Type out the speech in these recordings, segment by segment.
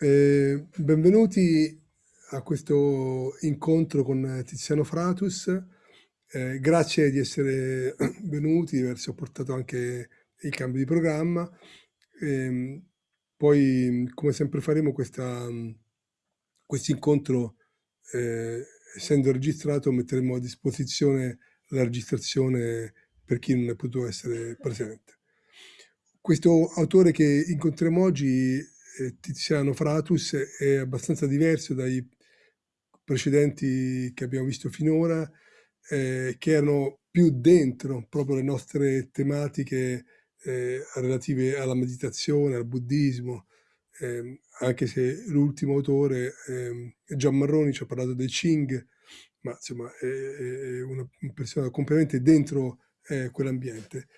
Eh, benvenuti a questo incontro con Tiziano Fratus. Eh, grazie di essere venuti, di aver sopportato anche il cambio di programma. Eh, poi, come sempre faremo questo incontro, eh, essendo registrato, metteremo a disposizione la registrazione per chi non è potuto essere presente. Questo autore che incontriamo oggi Tiziano Fratus è abbastanza diverso dai precedenti che abbiamo visto finora, eh, che erano più dentro proprio le nostre tematiche eh, relative alla meditazione, al buddismo, eh, anche se l'ultimo autore, Gian Marroni, ci ha parlato del Qing, ma insomma è, è una persona completamente dentro quell'ambiente.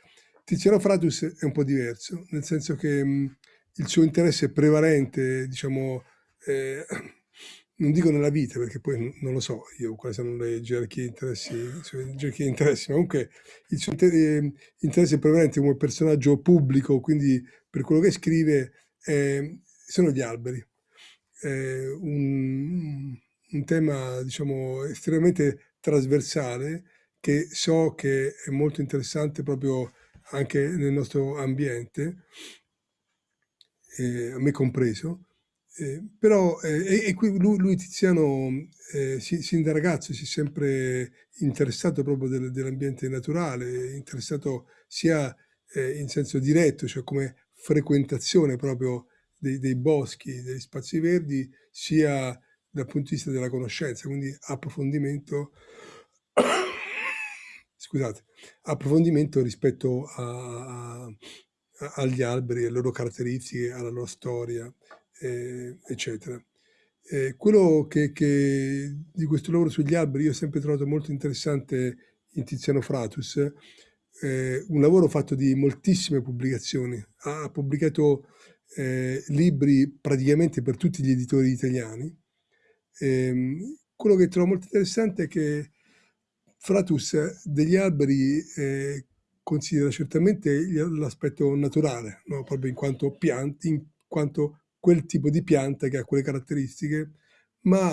Tiziano Fratus è un po' diverso, nel senso che mh, il suo interesse prevalente, diciamo, eh, non dico nella vita, perché poi non lo so io quali sono le gerarchie interessi, gerarchie interessi ma comunque il suo ehm, interesse prevalente come personaggio pubblico, quindi per quello che scrive, eh, sono gli alberi. Eh, un, un tema, diciamo, estremamente trasversale che so che è molto interessante proprio anche nel nostro ambiente eh, a me compreso, eh, però eh, e qui lui, lui Tiziano eh, sin da ragazzo si è sempre interessato proprio del, dell'ambiente naturale, interessato sia eh, in senso diretto, cioè come frequentazione proprio dei, dei boschi, degli spazi verdi, sia dal punto di vista della conoscenza, quindi approfondimento, scusate, approfondimento rispetto a, a agli alberi, alle loro caratteristiche, alla loro storia, eh, eccetera. Eh, quello che, che, di questo lavoro sugli alberi io ho sempre trovato molto interessante in Tiziano Fratus, eh, un lavoro fatto di moltissime pubblicazioni, ha, pubblicato eh, libri praticamente per tutti gli editori italiani. Ehm, quello che trovo molto interessante è che Fratus degli alberi eh, considera certamente l'aspetto naturale, no? proprio in quanto piante, in quanto quel tipo di pianta che ha quelle caratteristiche, ma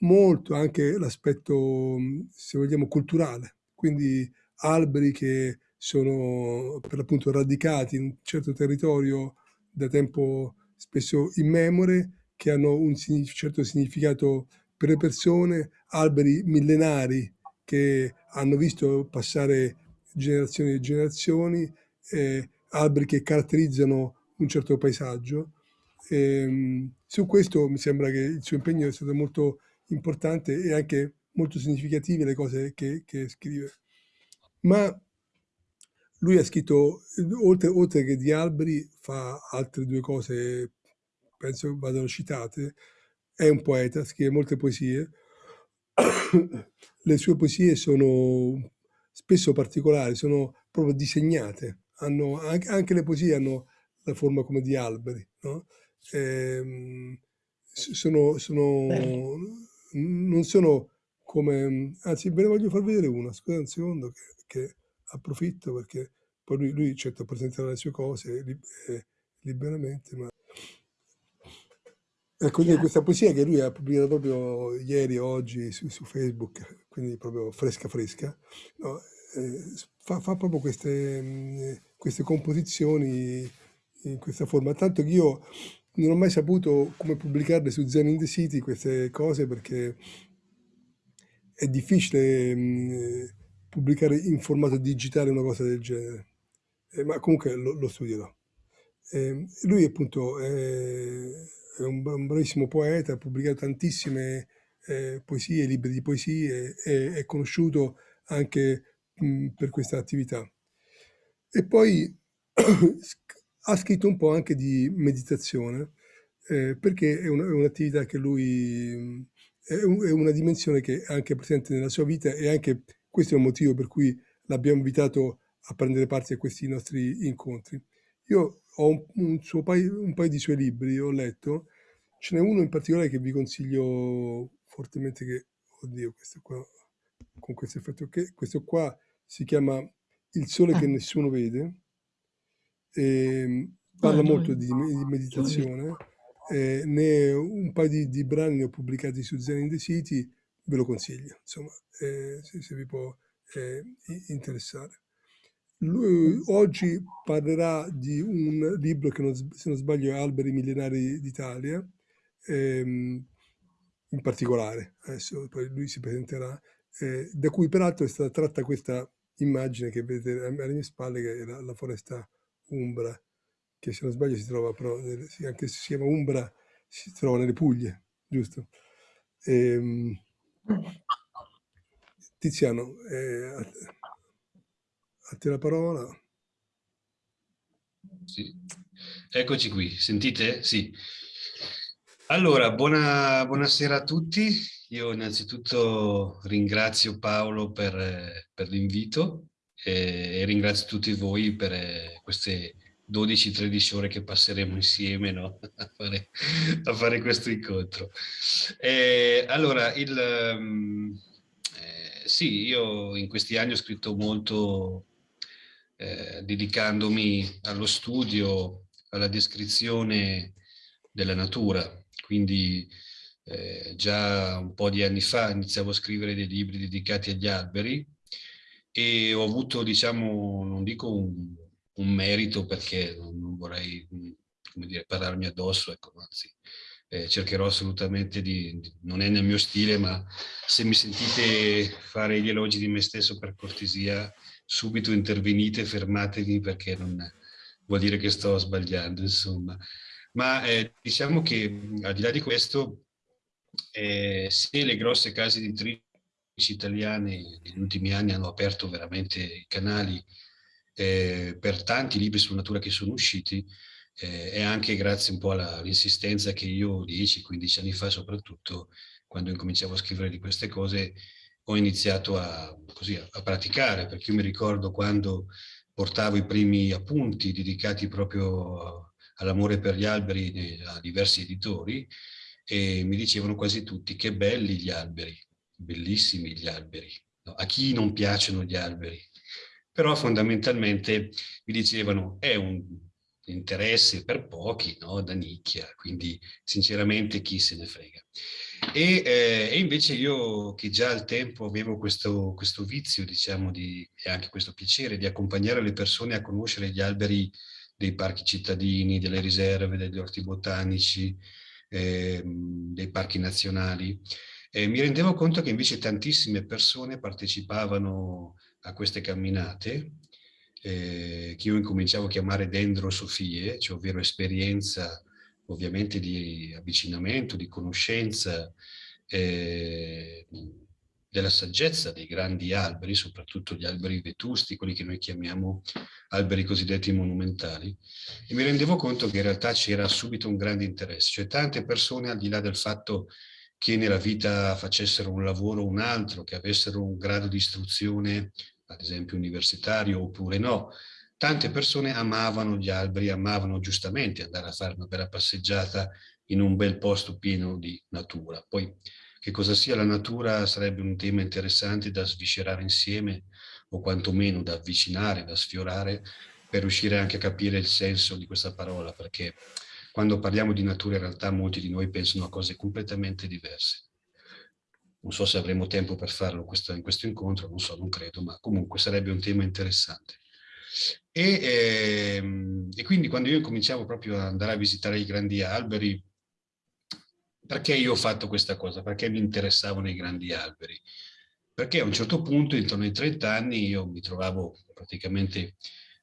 molto anche l'aspetto, se vogliamo, culturale, quindi alberi che sono per l'appunto radicati in un certo territorio da tempo spesso immemore, che hanno un certo significato per le persone, alberi millenari che hanno visto passare generazioni e generazioni, eh, alberi che caratterizzano un certo paesaggio. E, ehm, su questo mi sembra che il suo impegno è stato molto importante e anche molto significative le cose che, che scrive. Ma lui ha scritto, oltre, oltre, che di alberi, fa altre due cose, penso vadano citate. È un poeta, scrive molte poesie. Le sue poesie sono spesso particolari, sono proprio disegnate, hanno, anche, anche, le poesie hanno la forma come di alberi, no? eh, sono, sono, non sono come, anzi ve ne voglio far vedere una, scusa un secondo che, che approfitto perché poi lui, lui certo presenterà le sue cose eh, liberamente, ma Ecco, quindi questa poesia che lui ha pubblicato proprio ieri, oggi su, su Facebook, quindi proprio fresca fresca, no? eh, fa, fa, proprio queste, mh, queste, composizioni in questa forma. Tanto che io non ho mai saputo come pubblicarle su Zen in the City queste cose perché è difficile mh, pubblicare in formato digitale una cosa del genere, eh, ma comunque lo, lo studierò. Eh, lui appunto è è un, bravissimo poeta, ha pubblicato tantissime eh, poesie, libri di poesie, e è conosciuto anche mh, per questa attività. E poi ha scritto un po' anche di meditazione, eh, perché è, un'attività un che lui, è, un, è, una dimensione che è anche presente nella sua vita e anche questo è un motivo per cui l'abbiamo invitato a prendere parte a questi nostri incontri. Io ho un, un, paio, un paio di suoi libri, ho letto, ce n'è uno in particolare che vi consiglio fortemente che, oddio, questo qua, con questo effetto che, questo qua si chiama Il sole ah. che nessuno vede, e parla ah, molto di, di meditazione, eh, ne un paio di, di, brani ne ho pubblicati su Zen in the City, ve lo consiglio, insomma, eh, se, se, vi può eh, interessare. Lui oggi parlerà di un libro che, non, se non sbaglio, è Alberi millenari d'Italia, ehm, in particolare, adesso poi lui si presenterà, eh, da cui peraltro è stata tratta questa immagine che vedete alle mie spalle, che è la, la foresta Umbra, che se non sbaglio si trova però, anche se si chiama Umbra, si trova nelle Puglie, giusto? Ehm, Tiziano, eh, a, te la parola. Sì. Eccoci qui, sentite? Sì. Allora, buona, buonasera a tutti. Io innanzitutto ringrazio Paolo per, per l'invito e, e, ringrazio tutti voi per queste 12-13 ore che passeremo insieme no? a, fare, a, fare, questo incontro. E, allora, il, um, eh, sì, io in questi anni ho scritto molto eh, dedicandomi allo studio, alla descrizione della natura, quindi eh, già un po' di anni fa iniziavo a scrivere dei libri dedicati agli alberi e ho avuto, diciamo, non dico un, un merito perché non, vorrei, come dire, parlarmi addosso, ecco, anzi, eh, cercherò assolutamente di, di, non è nel mio stile, ma se mi sentite fare gli elogi di me stesso per cortesia, subito intervenite, fermatevi perché non vuol dire che sto sbagliando, insomma. Ma eh, diciamo che al di là di questo, eh, se le grosse case editrici italiane negli ultimi anni hanno aperto veramente i canali eh, per tanti libri sulla natura che sono usciti, eh, è anche grazie un po' all'insistenza che io 10-15 anni fa soprattutto, quando incominciavo a scrivere di queste cose, ho iniziato a, così, a praticare, perché io mi ricordo quando portavo i primi appunti dedicati proprio all'amore per gli alberi a diversi editori e mi dicevano quasi tutti che belli gli alberi, bellissimi gli alberi. No, a chi non piacciono gli alberi? Però fondamentalmente mi dicevano è un interesse per pochi, no? da nicchia, quindi sinceramente chi se ne frega. E, eh, e, invece io che già al tempo avevo questo, questo vizio, diciamo, di, e anche questo piacere di accompagnare le persone a conoscere gli alberi dei parchi cittadini, delle riserve, degli orti botanici, eh, dei parchi nazionali. E mi rendevo conto che invece tantissime persone partecipavano a queste camminate, eh, che io incominciavo a chiamare dendrosofie, cioè ovvero esperienza ovviamente di avvicinamento, di conoscenza, eh, della saggezza dei grandi alberi, soprattutto gli alberi vetusti, quelli che noi chiamiamo alberi cosiddetti monumentali, e mi rendevo conto che in realtà c'era subito un grande interesse, cioè tante persone al di là del fatto che nella vita facessero un lavoro o un altro, che avessero un grado di istruzione, ad esempio universitario oppure no, tante persone amavano gli alberi, amavano giustamente andare a fare una bella passeggiata in un bel posto pieno di natura. Poi che cosa sia la natura sarebbe un tema interessante da sviscerare insieme o quantomeno da avvicinare, da sfiorare per riuscire anche a capire il senso di questa parola perché quando parliamo di natura in realtà molti di noi pensano a cose completamente diverse. Non so se avremo tempo per farlo in questo incontro, non so, non credo, ma comunque sarebbe un tema interessante. E, ehm, e quindi quando io cominciavo proprio ad andare a visitare i grandi alberi, perché io ho fatto questa cosa? Perché mi interessavano i grandi alberi? Perché a un certo punto, intorno ai 30 anni, io mi trovavo praticamente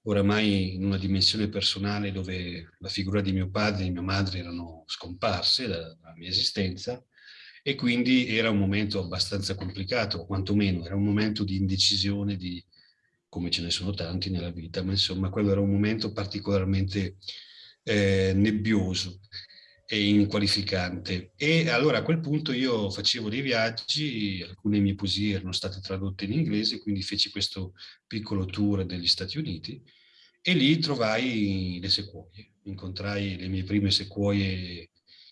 oramai in una dimensione personale dove la figura di mio padre e mia madre erano scomparse dalla mia esistenza e quindi era un momento abbastanza complicato, quantomeno era un momento di indecisione, di, come ce ne sono tanti nella vita, ma insomma quello era un momento particolarmente eh, nebbioso e inqualificante. E allora a quel punto io facevo dei viaggi, alcune mie poesie erano state tradotte in inglese, quindi feci questo piccolo tour negli Stati Uniti e lì trovai le sequoie. Incontrai le mie prime sequoie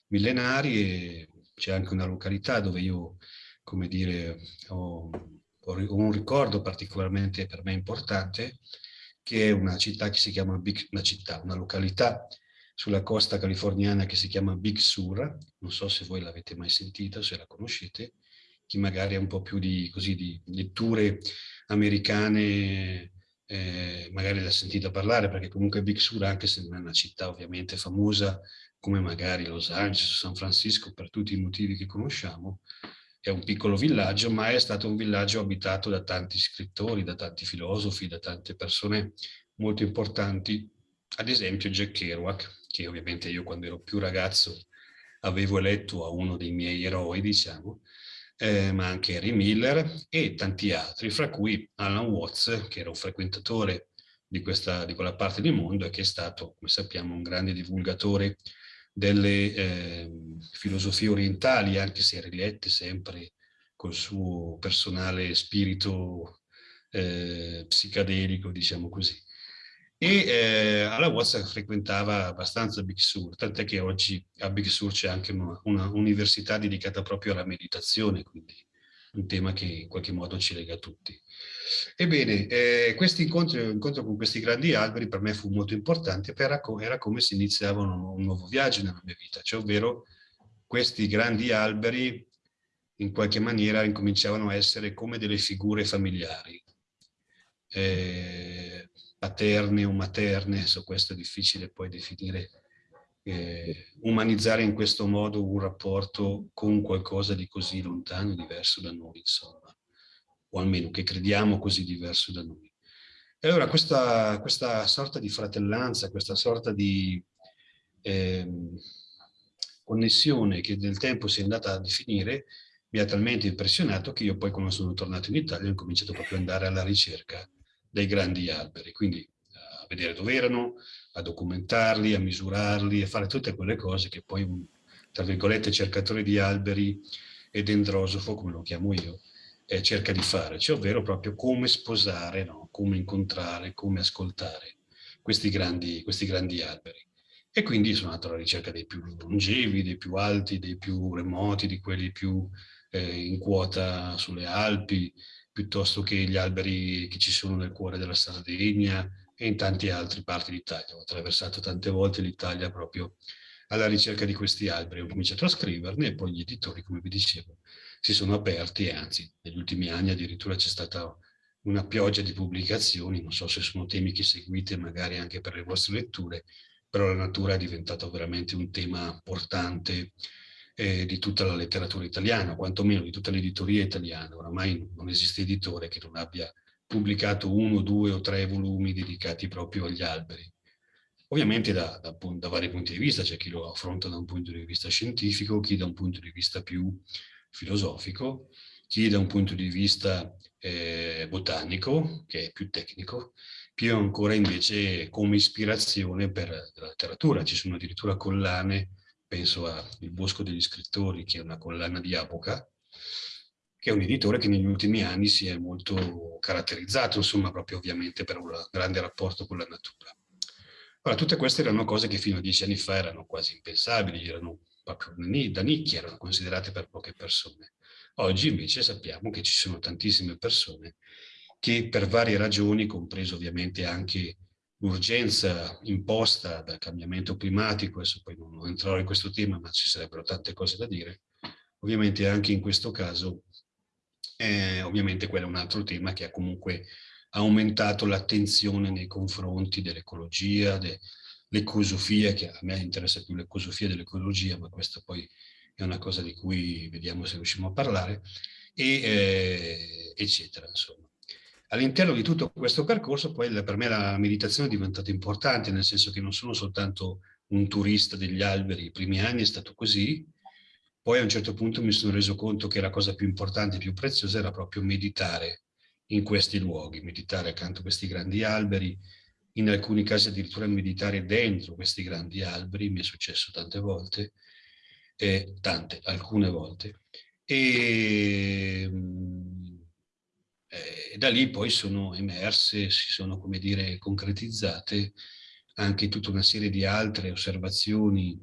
millenarie, c'è anche una località dove io, come dire, ho un ricordo particolarmente per me importante, che è una città che si chiama Big, una città, una località sulla costa californiana che si chiama Big Sur, non so se voi l'avete mai sentita, se la conoscete, chi magari ha un po' più di, così, di letture americane eh, magari l'ha sentita parlare perché comunque Big Sur anche se non è una città ovviamente famosa come magari Los Angeles San Francisco per tutti i motivi che conosciamo è un piccolo villaggio ma è stato un villaggio abitato da tanti scrittori, da tanti filosofi, da tante persone molto importanti. Ad esempio Jack Kerouac che ovviamente io quando ero più ragazzo avevo eletto a uno dei miei eroi diciamo eh, ma anche Harry Miller e tanti altri, fra cui Alan Watts, che era un frequentatore di, questa, di quella parte del mondo e che è stato, come sappiamo, un grande divulgatore delle eh, filosofie orientali, anche se rilette sempre col suo personale spirito eh, psicadelico, diciamo così e eh, alla Watson frequentava abbastanza Big Sur, tant'è che oggi a Big Sur c'è anche una, una, università dedicata proprio alla meditazione, quindi un tema che in qualche modo ci lega tutti. Ebbene, eh, questo incontro, con questi grandi alberi per me fu molto importante, era, era come se iniziava un, un nuovo viaggio nella mia vita, cioè ovvero questi grandi alberi in qualche maniera incominciavano a essere come delle figure familiari. Eh, paterne o materne, su questo è difficile poi definire, eh, umanizzare in questo modo un rapporto con qualcosa di così lontano, diverso da noi, insomma, o almeno che crediamo così diverso da noi. E allora questa, questa sorta di fratellanza, questa sorta di eh, connessione che nel tempo si è andata a definire, mi ha talmente impressionato che io poi quando sono tornato in Italia ho cominciato proprio ad andare alla ricerca dei grandi alberi, quindi a vedere dove erano, a documentarli, a misurarli, a fare tutte quelle cose che poi un, tra virgolette, cercatore di alberi e dendrosofo, come lo chiamo io, eh, cerca di fare, cioè ovvero proprio come sposare, no? come incontrare, come ascoltare questi grandi, questi grandi alberi. E quindi sono andato alla ricerca dei più longevi, dei più alti, dei più remoti, di quelli più eh, in quota sulle Alpi, piuttosto che gli alberi che ci sono nel cuore della Sardegna e in tante altre parti d'Italia. Ho attraversato tante volte l'Italia proprio alla ricerca di questi alberi. Ho cominciato a scriverne e poi gli editori, come vi dicevo, si sono aperti e anzi negli ultimi anni addirittura c'è stata una pioggia di pubblicazioni, non so se sono temi che seguite magari anche per le vostre letture, però la natura è diventato veramente un tema importante eh, di tutta la letteratura italiana, quantomeno di tutta l'editoria italiana. Oramai non esiste editore che non abbia pubblicato uno, due o tre volumi dedicati proprio agli alberi. Ovviamente da, da, da vari punti di vista, c'è chi lo affronta da un punto di vista scientifico, chi da un punto di vista più filosofico, chi da un punto di vista eh, botanico, che è più tecnico, più ancora invece come ispirazione per la letteratura. Ci sono addirittura collane penso a Il Bosco degli Scrittori, che è una collana di Apoca, che è un editore che negli ultimi anni si è molto caratterizzato, insomma, proprio ovviamente per un grande rapporto con la natura. Ora, tutte queste erano cose che fino a dieci anni fa erano quasi impensabili, erano da nicchia, erano considerate per poche persone. Oggi invece sappiamo che ci sono tantissime persone che per varie ragioni, compreso ovviamente anche l'urgenza imposta dal cambiamento climatico, adesso poi non entrerò in questo tema, ma ci sarebbero tante cose da dire, ovviamente anche in questo caso, eh, ovviamente quello è un altro tema che ha comunque aumentato l'attenzione nei confronti dell'ecologia, dell'ecosofia, che a me interessa più l'ecosofia dell'ecologia, ma questa poi è una cosa di cui vediamo se riusciamo a parlare, e, eh, eccetera, insomma. All'interno di tutto questo percorso poi per me la meditazione è diventata importante, nel senso che non sono soltanto un turista degli alberi, i primi anni è stato così, poi a un certo punto mi sono reso conto che la cosa più importante, più preziosa era proprio meditare in questi luoghi, meditare accanto a questi grandi alberi, in alcuni casi addirittura meditare dentro questi grandi alberi, mi è successo tante volte, eh, tante, alcune volte. E e da lì poi sono emerse, si sono, come dire, concretizzate anche tutta una serie di altre osservazioni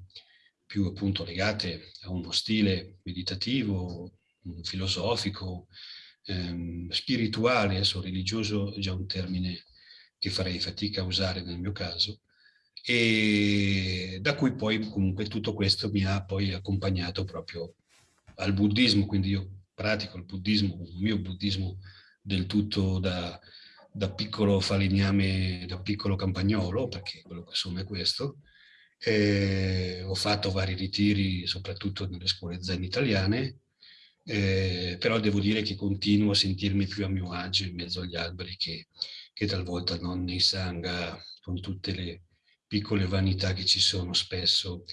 più appunto legate a uno stile meditativo, filosofico, ehm, spirituale, adesso religioso è già un termine che farei fatica a usare nel mio caso, e da cui poi comunque tutto questo mi ha poi accompagnato proprio al buddismo, quindi io pratico il buddismo, il mio buddismo del tutto da, da piccolo falegname, da piccolo campagnolo, perché quello che sono è questo. E ho fatto vari ritiri, soprattutto nelle scuole zen italiane, eh, però devo dire che continuo a sentirmi più a mio agio in mezzo agli alberi che, che talvolta non nei sangha con tutte le piccole vanità che ci sono spesso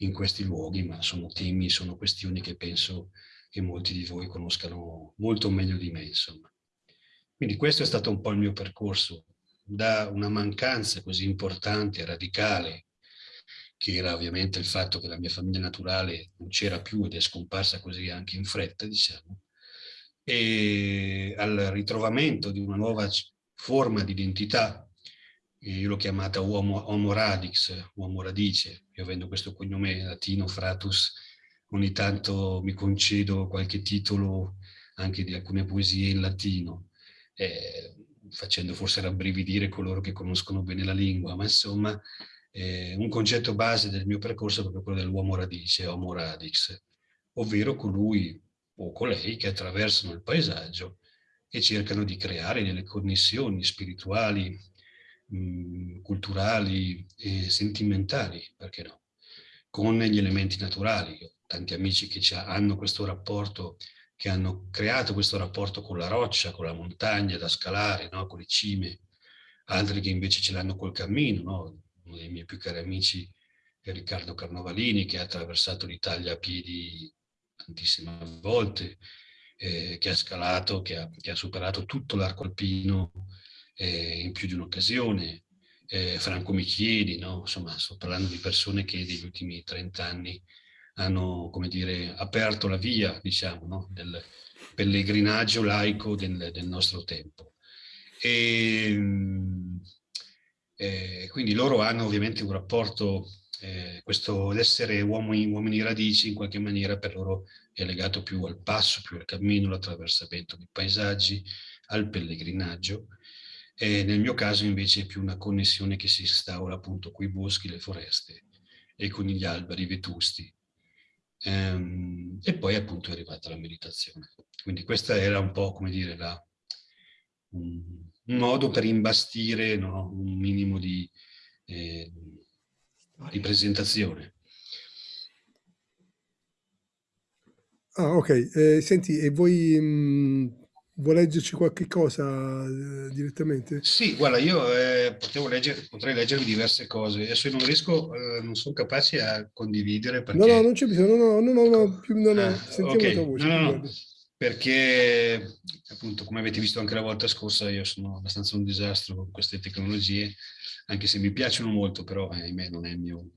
in questi luoghi, ma sono temi, sono questioni che penso che molti di voi conoscano molto meglio di me, insomma. Quindi questo è stato un po' il mio percorso, da una mancanza così importante radicale, che era ovviamente il fatto che la mia famiglia naturale non c'era più ed è scomparsa così anche in fretta, diciamo, e al ritrovamento di una nuova forma di identità io l'ho chiamata uomo, homo radix, uomo radice, io avendo questo cognome latino, fratus, ogni tanto mi concedo qualche titolo anche di alcune poesie in latino, eh, facendo forse rabbrividire coloro che conoscono bene la lingua, ma insomma eh, un concetto base del mio percorso è proprio quello dell'uomo radice, homo radix, ovvero colui o colei che attraversano il paesaggio e cercano di creare delle connessioni spirituali, mh, culturali e sentimentali, perché no, con gli elementi naturali. Io ho tanti amici che hanno questo rapporto, che hanno creato questo rapporto con la roccia, con la montagna da scalare, no? con le cime, altri che invece ce l'hanno col cammino. No? Uno dei miei più cari amici è Riccardo Carnovalini, che ha attraversato l'Italia a piedi tantissime volte, eh, che ha scalato, che ha, che ha superato tutto l'arco alpino eh, in più di un'occasione, eh, Franco Michieli, no? insomma sto parlando di persone che negli ultimi 30 anni hanno, come dire, aperto la via, diciamo, no? del pellegrinaggio laico del, del nostro tempo. E, eh, quindi loro hanno ovviamente un rapporto, eh, questo l'essere uomini, uomini radici in qualche maniera per loro è legato più al passo, più al cammino, all'attraversamento dei paesaggi, al pellegrinaggio, e nel mio caso invece è più una connessione che si instaura appunto con i boschi, le foreste e con gli alberi vetusti. Ehm, e poi appunto è arrivata la meditazione. Quindi questa era un po' come dire la, un, un, modo per imbastire no? un minimo di, eh, di presentazione. Ah, ok. Eh, senti, e voi mh, Vuoi leggerci qualche cosa eh, direttamente? Sì, guarda, io eh, leggere, potrei leggervi diverse cose. Adesso non riesco, eh, non sono capace a condividere perché... No, no, non c'è bisogno, no, no, no, no, più, no, no. Ah, sentiamo okay. la tua voce. No, no, no. Perché, appunto, come avete visto anche la volta scorsa, io sono abbastanza un disastro con queste tecnologie, anche se mi piacciono molto, però eh, ahimè non è il mio...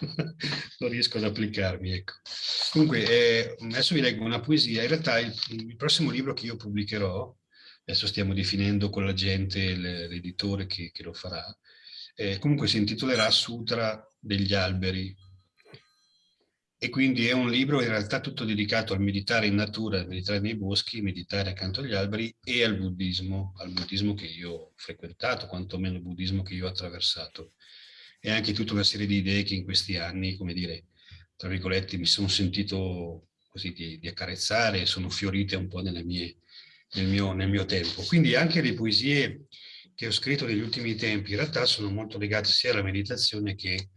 non riesco ad applicarmi, ecco. Comunque, eh, adesso vi leggo una poesia. In realtà il, il, prossimo libro che io pubblicherò, adesso stiamo definendo con la gente, l'editore che, che, lo farà, eh, comunque si intitolerà Sutra degli alberi. E quindi è un libro in realtà tutto dedicato al meditare in natura, al meditare nei boschi, meditare accanto agli alberi e al buddismo, al buddismo che io ho frequentato, quantomeno il buddismo che io ho attraversato. E anche tutta una serie di idee che in questi anni, come dire, tra virgolette, mi sono sentito così di, di accarezzare, sono fiorite un po' mie, nel, mio, nel mio tempo. Quindi anche le poesie che ho scritto negli ultimi tempi in realtà sono molto legate sia alla meditazione che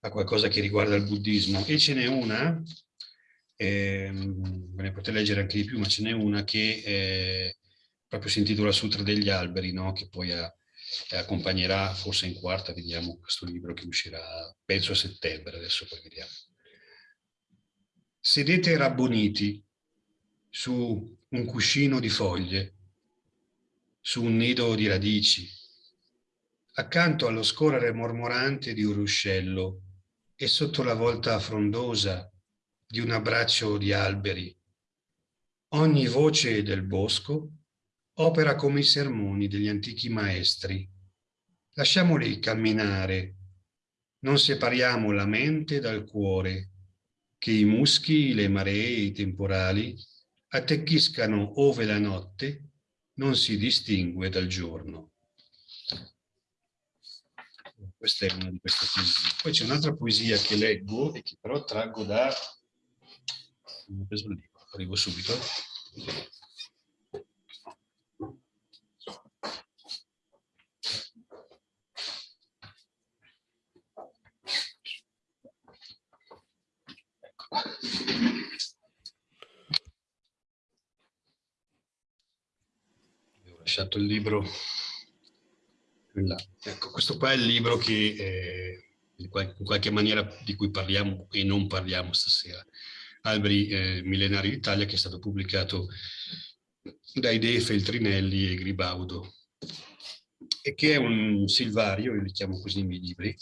a qualcosa che riguarda il buddismo. E ce n'è una, eh, ve ne potete leggere anche di più, ma ce n'è una che eh, proprio si intitola Sutra degli alberi, no? che poi ha, accompagnerà forse in quarta, vediamo questo libro che uscirà penso a settembre, adesso poi vediamo sedete rabboniti su un cuscino di foglie, su un nido di radici, accanto allo scorrere mormorante di un ruscello e sotto la volta frondosa di un abbraccio di alberi. Ogni voce del bosco opera come i sermoni degli antichi maestri. Lasciamoli camminare, non separiamo la mente dal cuore, che i muschi, le maree, i temporali attecchiscano ove la notte non si distingue dal giorno. questa è una di queste poesie. Poi c'è un'altra poesia che leggo e che però traggo da... Ho preso il libro, arrivo subito. Ho lasciato il libro. Ecco, questo qua è il libro che eh, in, qualche, maniera di cui parliamo e non parliamo stasera. Alberi eh, millenari d'Italia che è stato pubblicato dai De Feltrinelli e Gribaudo e che è un silvario, io li chiamo così i miei libri,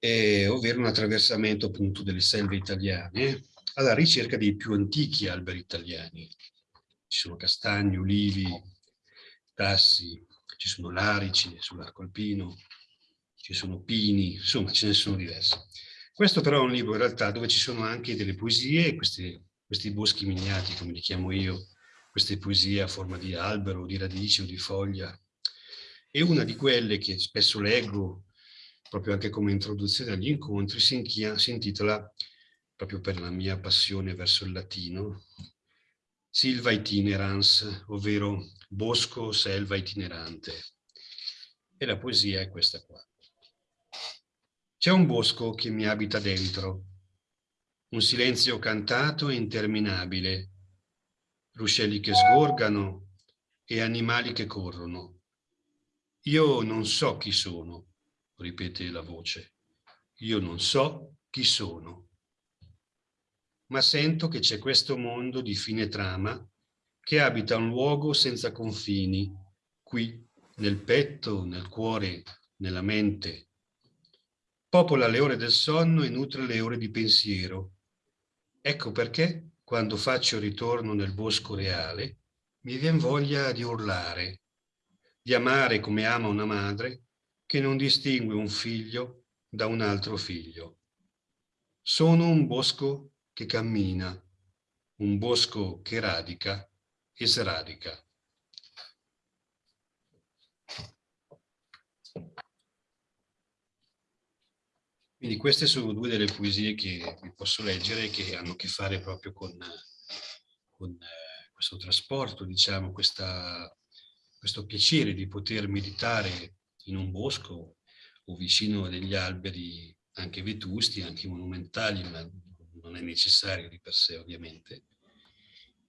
eh, ovvero un attraversamento appunto delle selve italiane alla ricerca dei più antichi alberi italiani. Ci sono castagni, ulivi, tassi, ci sono larici sull'arco alpino, ci sono pini, insomma ce ne sono diversi. Questo però è un libro in realtà dove ci sono anche delle poesie, questi, questi boschi miniati come li chiamo io, queste poesie a forma di albero, di radice o di foglia. E una di quelle che spesso leggo, proprio anche come introduzione agli incontri, si, si intitola, proprio per la mia passione verso il latino, Silva itinerans, ovvero bosco, selva itinerante. E la poesia è questa qua. C'è un bosco che mi abita dentro, un silenzio cantato e interminabile, ruscelli che sgorgano e animali che corrono. Io non so chi sono, ripete la voce. Io non so chi sono ma sento che c'è questo mondo di fine trama che abita un luogo senza confini, qui, nel petto, nel cuore, nella mente. Popola le ore del sonno e nutre le ore di pensiero. Ecco perché, quando faccio ritorno nel bosco reale, mi vien voglia di urlare, di amare come ama una madre che non distingue un figlio da un altro figlio. Sono un bosco che cammina, un bosco che radica e. Quindi queste sono due delle poesie che vi posso leggere che hanno a che fare proprio con, con eh, questo trasporto, diciamo, questa, questo piacere di poter meditare in un bosco o vicino a degli alberi anche vetusti, anche monumentali, ma non è necessario di per sé ovviamente,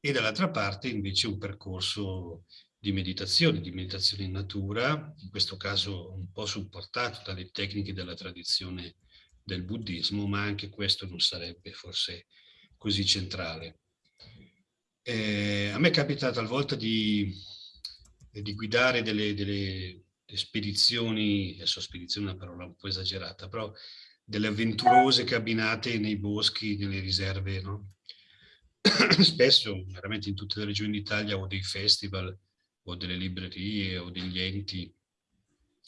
e dall'altra parte invece un percorso di meditazione, di meditazione in natura, in questo caso un po' supportato dalle tecniche della tradizione del buddismo, ma anche questo non sarebbe forse così centrale. Eh, a me capita talvolta di, di guidare delle, delle, spedizioni, adesso spedizione è una parola un po' esagerata, però delle avventurose cabinate nei boschi, nelle riserve, no? Spesso, veramente in tutte le regioni d'Italia, o dei festival, o delle librerie, o degli enti,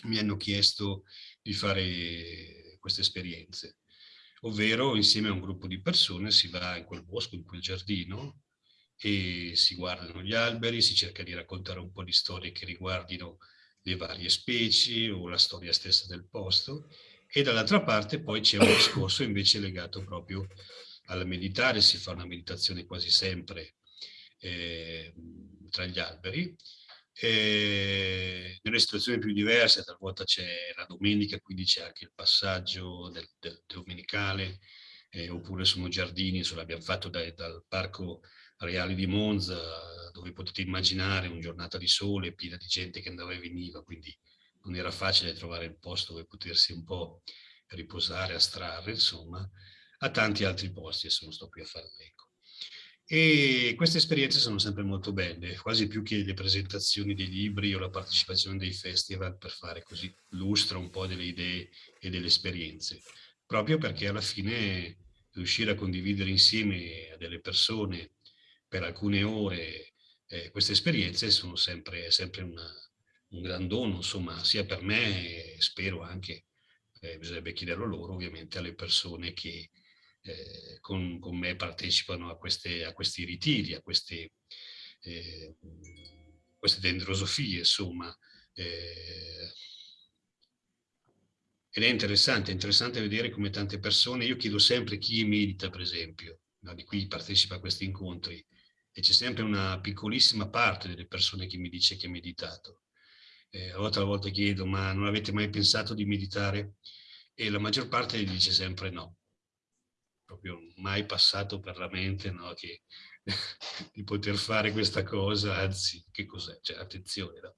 mi hanno chiesto di fare queste esperienze. Ovvero, insieme a un gruppo di persone, si va in quel bosco, in quel giardino, e si guardano gli alberi, si cerca di raccontare un po' di storie che riguardino le varie specie o la storia stessa del posto, e dall'altra parte poi c'è un discorso invece legato proprio al meditare, si fa una meditazione quasi sempre eh, tra gli alberi, eh, nelle situazioni più diverse, talvolta c'è la domenica, quindi c'è anche il passaggio del, del domenicale, eh, oppure sono giardini, ce l'abbiamo fatto dai, dal Parco Reale di Monza, dove potete immaginare una giornata di sole piena di gente che andava e veniva, quindi non era facile trovare il posto dove potersi un po' riposare, astrarre, insomma, a tanti altri posti, adesso non sto qui a fare l'eco. E queste esperienze sono sempre molto belle, quasi più che le presentazioni dei libri o la partecipazione dei festival per fare così lustro un po' delle idee e delle esperienze, proprio perché alla fine riuscire a condividere insieme a delle persone per alcune ore eh, queste esperienze sono sempre, sempre una, un gran dono, insomma, sia per me, spero anche, eh, bisognerebbe chiederlo loro, ovviamente, alle persone che eh, con, con, me partecipano a, queste, a, questi ritiri, a queste, eh, queste dendrosofie, insomma. Eh. ed è interessante, è interessante vedere come tante persone, io chiedo sempre chi medita per esempio, no, di cui partecipa a questi incontri, e c'è sempre una piccolissima parte delle persone che mi dice che ha meditato. Eh, a volte a volte chiedo, ma non avete mai pensato di meditare? E la maggior parte dice sempre no. Proprio mai passato per la mente no, che, di poter fare questa cosa, anzi, che cos'è? Cioè, attenzione, no?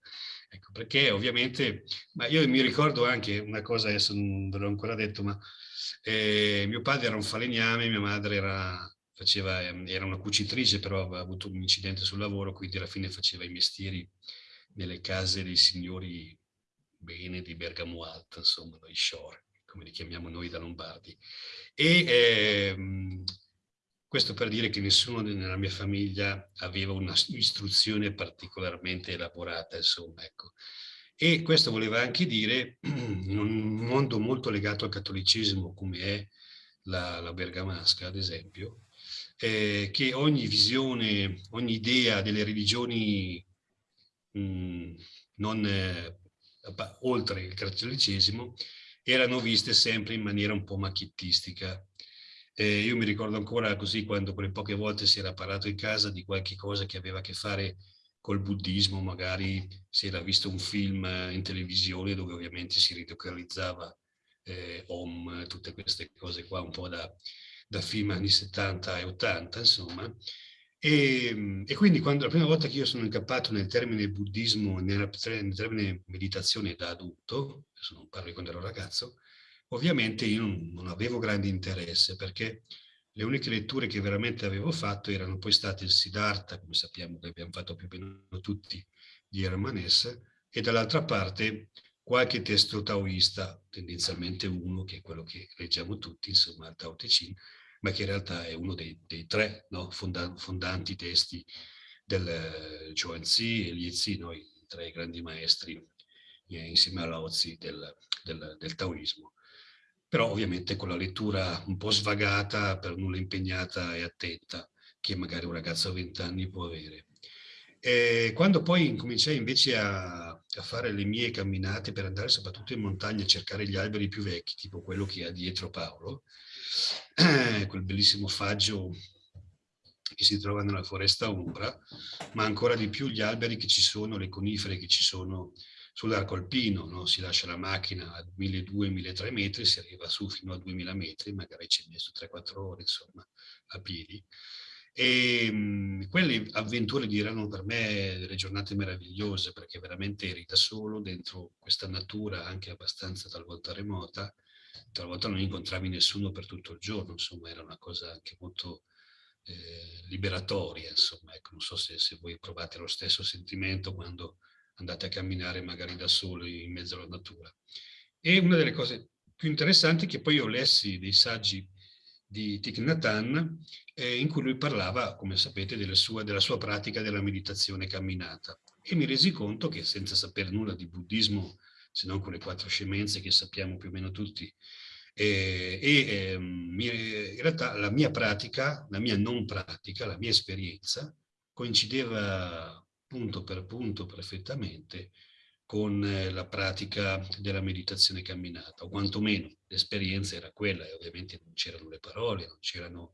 Ecco, perché ovviamente, ma io mi ricordo anche una cosa, adesso non ve l'ho ancora detto, ma eh, mio padre era un falegname, mia madre era, faceva, ehm, era una cucitrice, però aveva avuto un incidente sul lavoro, quindi alla fine faceva i mestieri nelle case dei signori bene di Bergamo Alta, insomma, i shore, come li chiamiamo noi da Lombardi. E ehm, questo per dire che nessuno nella mia famiglia aveva un'istruzione particolarmente elaborata, insomma, ecco. E questo voleva anche dire, in un mondo molto legato al cattolicesimo come è la, la bergamasca, ad esempio, eh, che ogni visione, ogni idea delle religioni mh, mm, non, eh, oltre il cattolicesimo erano viste sempre in maniera un po' macchiettistica eh, io mi ricordo ancora così quando quelle poche volte si era parlato in casa di qualche cosa che aveva a che fare col buddismo, magari si era visto un film in televisione dove ovviamente si ridocalizzava eh, Om, tutte queste cose qua un po' da, da film anni 70 e 80, insomma. E, e, quindi quando la prima volta che io sono incappato nel termine buddismo, nel, nel termine meditazione da adulto, adesso non parlo di quando ero ragazzo, Ovviamente io non, avevo grande interesse perché le uniche letture che veramente avevo fatto erano poi state il Siddhartha, come sappiamo che abbiamo fatto più o meno tutti, di Hermanès, e dall'altra parte qualche testo taoista, tendenzialmente uno, che è quello che leggiamo tutti, insomma, il Tao Te Ching, ma che in realtà è uno dei, dei tre no, fonda, fondanti testi del eh, Zhuangzi e Liezi, noi tre grandi maestri eh, insieme a Lao Tzu del, del, del taoismo però ovviamente con la lettura un po' svagata, per nulla impegnata e attenta, che magari un ragazzo a 20 anni può avere. E quando poi incominciai invece a, a, fare le mie camminate per andare soprattutto in montagna a cercare gli alberi più vecchi, tipo quello che ha dietro Paolo, quel bellissimo faggio che si trova nella foresta ombra, ma ancora di più gli alberi che ci sono, le conifere che ci sono sull'arco alpino, no? si lascia la macchina a 1200-1300 metri, si arriva su fino a 2000 metri, magari ci messo 3-4 ore insomma, a piedi. E mh, quelle avventure erano per me delle giornate meravigliose perché veramente eri da solo dentro questa natura anche abbastanza talvolta remota, talvolta non incontravi nessuno per tutto il giorno, insomma era una cosa anche molto eh, liberatoria, insomma, ecco, non so se, se voi provate lo stesso sentimento quando andate a camminare magari da soli in mezzo alla natura. E una delle cose più interessanti è che poi io lessi dei saggi di Thich Nhat Hanh eh, in cui lui parlava, come sapete, sua, della sua pratica della meditazione camminata e mi resi conto che senza sapere nulla di buddismo, se non con le quattro scemenze che sappiamo più o meno tutti, eh, e eh, in realtà la mia pratica, la mia non pratica, la mia esperienza coincideva punto per punto perfettamente con eh, la pratica della meditazione camminata, o quantomeno l'esperienza era quella, e ovviamente non c'erano le parole, non c'erano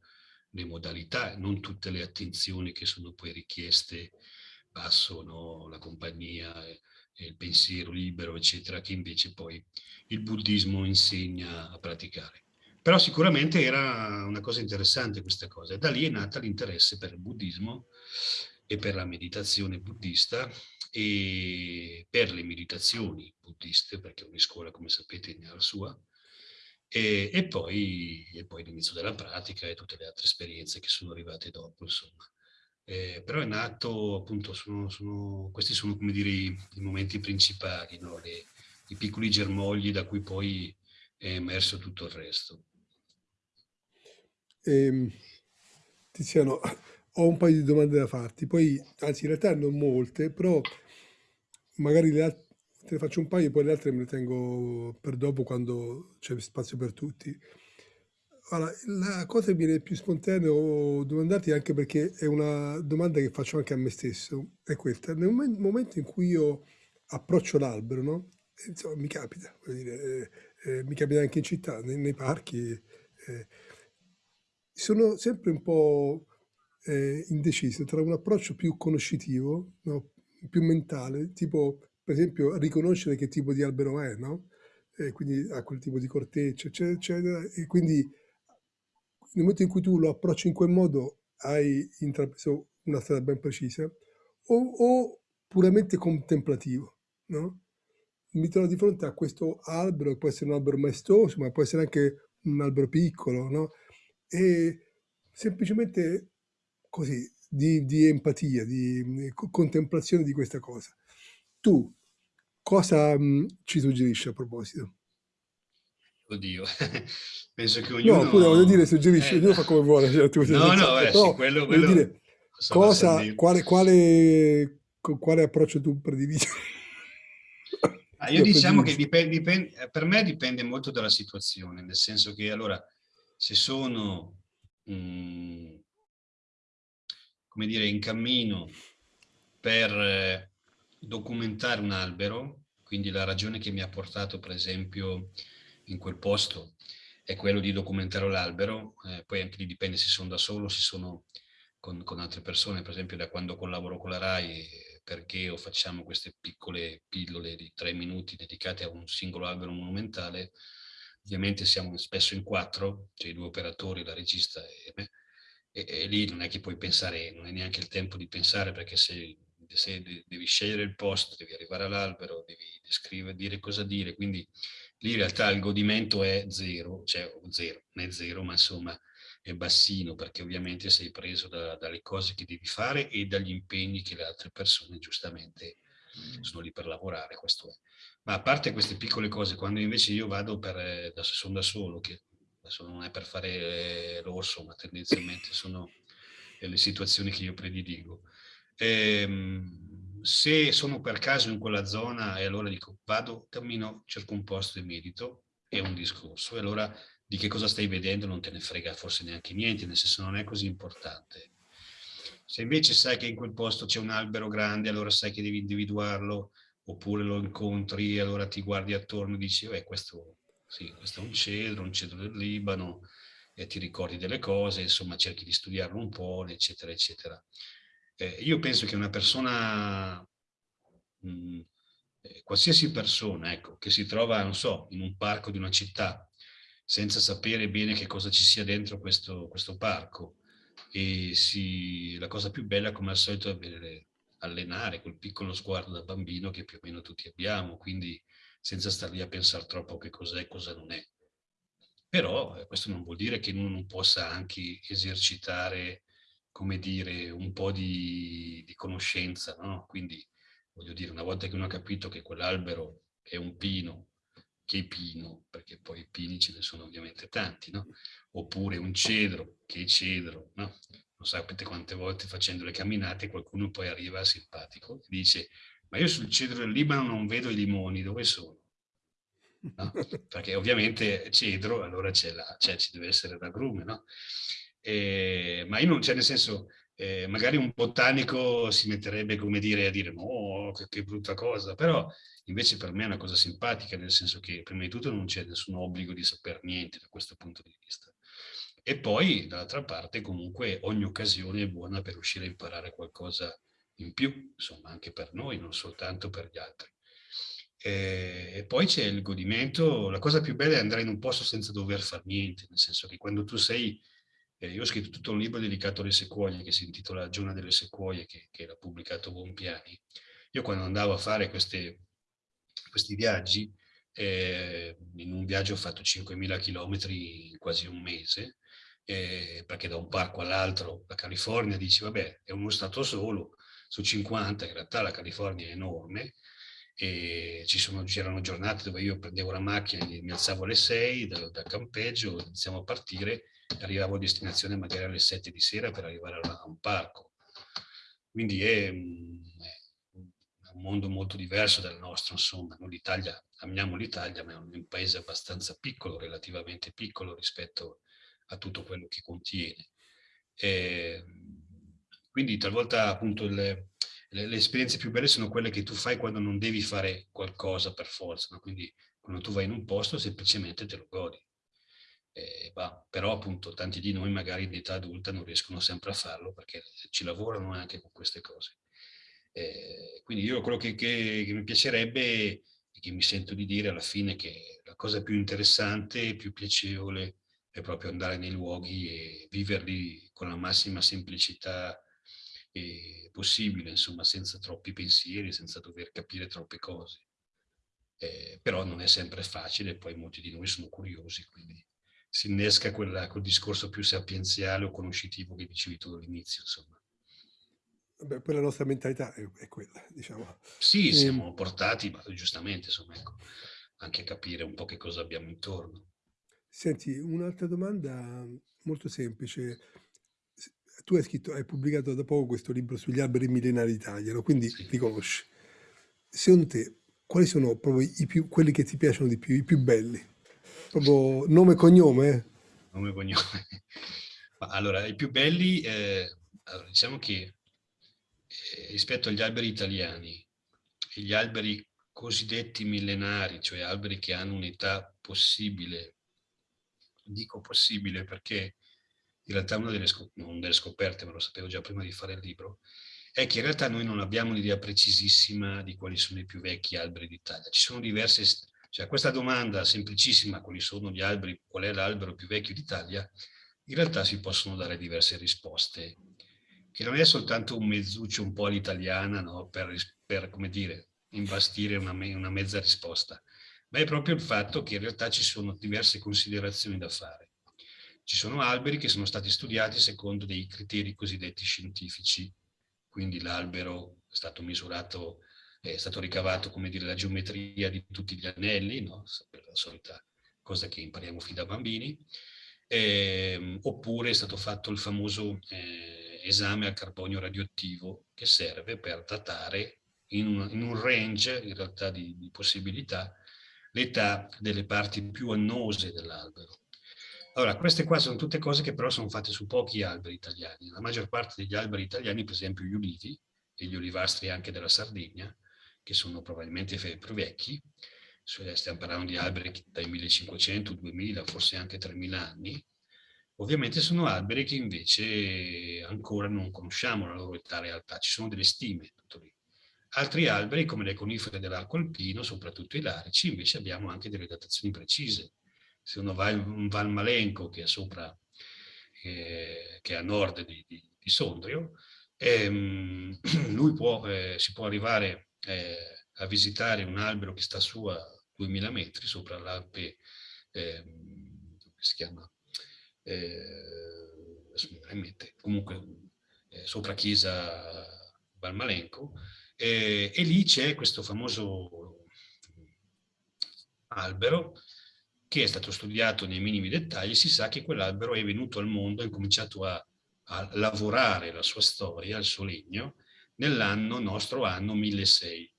le modalità, non tutte le attenzioni che sono poi richieste, passo, no? la compagnia, eh, il pensiero libero, eccetera, che invece poi il buddismo insegna a praticare. Però sicuramente era una cosa interessante questa cosa, e da lì è nata l'interesse per il buddismo e per la meditazione buddista e per le meditazioni buddiste, perché ogni scuola, come sapete, ne ha la sua, e, e poi, poi l'inizio della pratica e tutte le altre esperienze che sono arrivate dopo, insomma. Eh, però è nato, appunto, sono, sono, questi sono, come dire, i, i momenti principali, no? Le, i piccoli germogli da cui poi è emerso tutto il resto. Eh, Tiziano, ho un paio di domande da farti, poi, anzi in realtà non molte, però magari le te ne faccio un paio e poi le altre me le tengo per dopo quando c'è spazio per tutti. Allora, la cosa che viene più spontaneo domandarti anche perché è una domanda che faccio anche a me stesso, è questa. Nel momento in cui io approccio l'albero, no? Insomma, mi capita, dire, eh, mi capita anche in città, nei, nei parchi, eh, sono sempre un po' eh, indeciso tra un approccio più conoscitivo, no? più mentale, tipo per esempio riconoscere che tipo di albero è, no? E quindi ha quel tipo di corteccia, eccetera, eccetera, e quindi nel momento in cui tu lo approcci in quel modo hai intrapreso una strada ben precisa, o, o puramente contemplativo, no? Mi trovo di fronte a questo albero, che può essere un albero maestoso, ma può essere anche un albero piccolo, no? E semplicemente così, di, di empatia, di contemplazione di questa cosa. Tu cosa mh, ci suggerisci a proposito? Oddio, penso che ognuno... No, pure voglio dire, suggerisci, eh, ognuno fa come vuole. Cioè, tu no, no, eh, sì, quello, quello dire, cosa, quale, quale, quale approccio tu prediligi? Ah, io diciamo che dipende, dipende, per me dipende molto dalla situazione, nel senso che allora se sono mh, mm, come dire, in cammino per eh, documentare un albero, quindi la ragione che mi ha portato per esempio in quel posto è quello di documentare l'albero, eh, poi anche lì dipende se sono da solo, se sono con, con, altre persone, per esempio da quando collaboro con la RAI, perché o facciamo queste piccole pillole di tre minuti dedicate a un singolo albero monumentale, ovviamente siamo spesso in quattro, cioè i due operatori, la regista e me, e, e, lì non è che puoi pensare, non è neanche il tempo di pensare perché se, se devi scegliere il posto, devi arrivare all'albero, devi descrivere, dire cosa dire, quindi lì in realtà il godimento è zero, cioè zero, è zero, ma insomma è bassino perché ovviamente sei preso da, dalle cose che devi fare e dagli impegni che le altre persone giustamente mm. sono lì per lavorare, questo è. Ma a parte queste piccole cose, quando invece io vado per, da, sono da solo, che adesso non è per fare l'orso, ma tendenzialmente sono le situazioni che io prediligo. Ehm, se sono per caso in quella zona e allora dico vado, cammino, cerco un posto e medito, è un discorso. E allora di che cosa stai vedendo non te ne frega forse neanche niente, nel senso non è così importante. Se invece sai che in quel posto c'è un albero grande, allora sai che devi individuarlo, oppure lo incontri, e allora ti guardi attorno e dici, beh, questo sì, questo è un cedro, un cedro del Libano, e ti ricordi delle cose, insomma cerchi di studiarlo un po', eccetera, eccetera. Eh, io penso che una persona, mh, mm, eh, qualsiasi persona, ecco, che si trova, non so, in un parco di una città, senza sapere bene che cosa ci sia dentro questo, questo parco, e si, la cosa più bella, come al solito, è avere, allenare quel piccolo sguardo da bambino che più o meno tutti abbiamo, quindi senza star lì a pensare troppo che cos'è e cosa non è. Però eh, questo non vuol dire che uno non possa anche esercitare, come dire, un po' di, di conoscenza, no? Quindi, voglio dire, una volta che uno ha capito che quell'albero è un pino, che pino, perché poi pini ce ne sono ovviamente tanti, no? Oppure un cedro, che cedro, no? Non sapete quante volte facendo le camminate qualcuno poi arriva simpatico e dice ma io sul cedro del Libano non vedo i limoni, dove sono? No? Perché ovviamente cedro, allora c'è cioè ci deve essere l'agrume, no? E, ma io non c'è nel senso, eh, magari un botanico si metterebbe come dire a dire no, che, che, brutta cosa, però invece per me è una cosa simpatica, nel senso che prima di tutto non c'è nessun obbligo di sapere niente da questo punto di vista. E poi dall'altra parte comunque ogni occasione è buona per riuscire a imparare qualcosa in più, insomma, anche per noi, non soltanto per gli altri. E, e poi c'è il godimento, la cosa più bella è andare in un posto senza dover fare niente, nel senso che quando tu sei, eh, io ho scritto tutto un libro dedicato alle sequoie che si intitola Giorno delle sequoie, che, che l'ha pubblicato Bompiani. Io quando andavo a fare queste, questi viaggi, eh, in un viaggio ho fatto 5.000 km in quasi un mese, eh, perché da un parco all'altro, la California, dici vabbè, è uno stato solo, su 50, in realtà la California è enorme, e c'erano giornate dove io prendevo la macchina mi alzavo alle 6 dal, dal campeggio, iniziamo a partire, arrivavo a destinazione magari alle 7 di sera per arrivare a, un parco. Quindi è, mm, un mondo molto diverso dal nostro, insomma. L'Italia, amiamo l'Italia, ma è un, paese abbastanza piccolo, relativamente piccolo rispetto a tutto quello che contiene. E, quindi talvolta appunto le, le, le, esperienze più belle sono quelle che tu fai quando non devi fare qualcosa per forza, no? quindi Quando tu vai in un posto semplicemente te lo godi. Eh, bah, però appunto tanti di noi magari in età adulta non riescono sempre a farlo perché ci lavorano anche con queste cose. Eh, quindi io quello che, che, che mi piacerebbe e che mi sento di dire alla fine che la cosa più interessante e più piacevole è proprio andare nei luoghi e viverli con la massima semplicità possibile, insomma, senza troppi pensieri, senza dover capire troppe cose. Eh, però non è sempre facile, poi molti di noi sono curiosi, quindi si innesca quella, quel discorso più sapienziale o conoscitivo che dicevi tu all'inizio, insomma. Beh, poi la nostra mentalità è, è quella, diciamo. Sì, e... Ehm siamo portati, ma giustamente, insomma, ecco, anche a capire un po' che cosa abbiamo intorno. Senti, un'altra domanda molto semplice. Tu hai scritto, hai pubblicato da poco questo libro sugli alberi millenari d'Italia, no? quindi sì. li conosci. Secondo te, quali sono proprio i più, quelli che ti piacciono di più, i più belli? Proprio nome e cognome? Nome e cognome. Allora, i più belli, eh, allora, diciamo che eh, rispetto agli alberi italiani gli alberi cosiddetti millenari, cioè alberi che hanno un'età possibile dico possibile perché in realtà una delle, non delle scoperte, ma lo sapevo già prima di fare il libro, è che in realtà noi non abbiamo un'idea precisissima di quali sono i più vecchi alberi d'Italia. Ci sono diverse, cioè questa domanda semplicissima, quali sono gli alberi, qual è l'albero più vecchio d'Italia, in realtà si possono dare diverse risposte, che non è soltanto un mezzuccio un po' all'italiana, no? per, per, come dire, imbastire una, una mezza risposta, ma è proprio il fatto che in realtà ci sono diverse considerazioni da fare. Ci sono alberi che sono stati studiati secondo dei criteri cosiddetti scientifici, quindi l'albero è stato misurato, è stato ricavato, come dire, la geometria di tutti gli anelli, no? la solita cosa che impariamo fin da bambini, eh, oppure è stato fatto il famoso eh, esame al carbonio radioattivo che serve per datare in un, in un range in realtà di, di possibilità l'età delle parti più annose dell'albero. Allora, queste qua sono tutte cose che però sono fatte su pochi alberi italiani. La maggior parte degli alberi italiani, per esempio gli ulivi e gli olivastri anche della Sardegna, che sono probabilmente più vecchi, stiamo parlando di alberi dai 1500, 2000, forse anche 3000 anni, ovviamente sono alberi che invece ancora non conosciamo la loro età realtà, ci sono delle stime, tutto lì. Altri alberi, come le conifere dell'arco alpino, soprattutto i larici, invece abbiamo anche delle datazioni precise. Se uno va in Val Malenco, che è sopra, eh, che è a nord di, di, di Sondrio, ehm, lui può, eh, si può arrivare eh, a visitare un albero che sta su a 2000 metri sopra l'Alpe, come si chiama? Eh, comunque eh, sopra Chiesa Valmalenco, eh, e lì c'è questo famoso albero che è stato studiato nei minimi dettagli, si sa che quell'albero è venuto al mondo, ha incominciato a, a lavorare la sua storia, il suo legno, nell'anno, nostro anno 1600,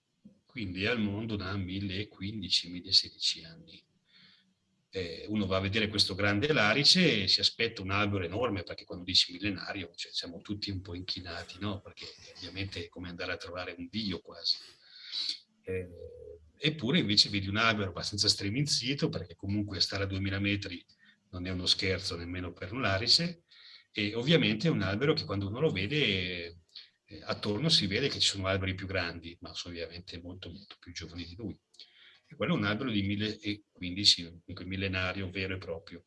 quindi al mondo da 1015-1016 anni eh, uno va a vedere questo grande larice e si aspetta un albero enorme, perché quando dici millenario cioè, siamo tutti un po' inchinati, no? perché ovviamente è come andare a trovare un dio quasi. Eh, eppure invece vedi un albero abbastanza streminzito, perché comunque stare a 2000 metri non è uno scherzo nemmeno per un larice, e ovviamente è un albero che quando uno lo vede eh, attorno si vede che ci sono alberi più grandi, ma sono ovviamente molto, molto più giovani di lui. E quello è un albero di 1015, un millenario vero e proprio.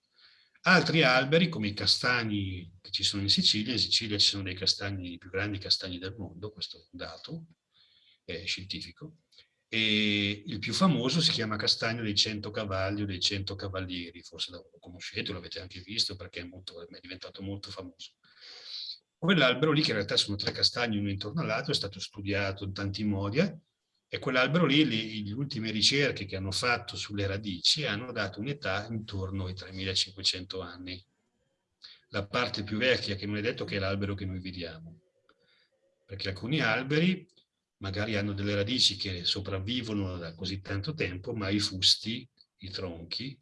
Altri alberi, come i castagni che ci sono in Sicilia, in Sicilia ci sono dei castagni, i più grandi castagni del mondo, questo è un dato è scientifico, e il più famoso si chiama castagno dei 100 cavalli o dei 100 cavalieri, forse lo conoscete, lo avete anche visto perché è, molto, è diventato molto famoso. Quell'albero lì, che in realtà sono tre castagni uno intorno all'altro, è stato studiato in tanti modi, eh, e quell'albero lì, le, ultime ricerche che hanno fatto sulle radici hanno dato un'età intorno ai 3500 anni. La parte più vecchia, che non è detto che è l'albero che noi vediamo, perché alcuni alberi magari hanno delle radici che sopravvivono da così tanto tempo, ma i fusti, i tronchi,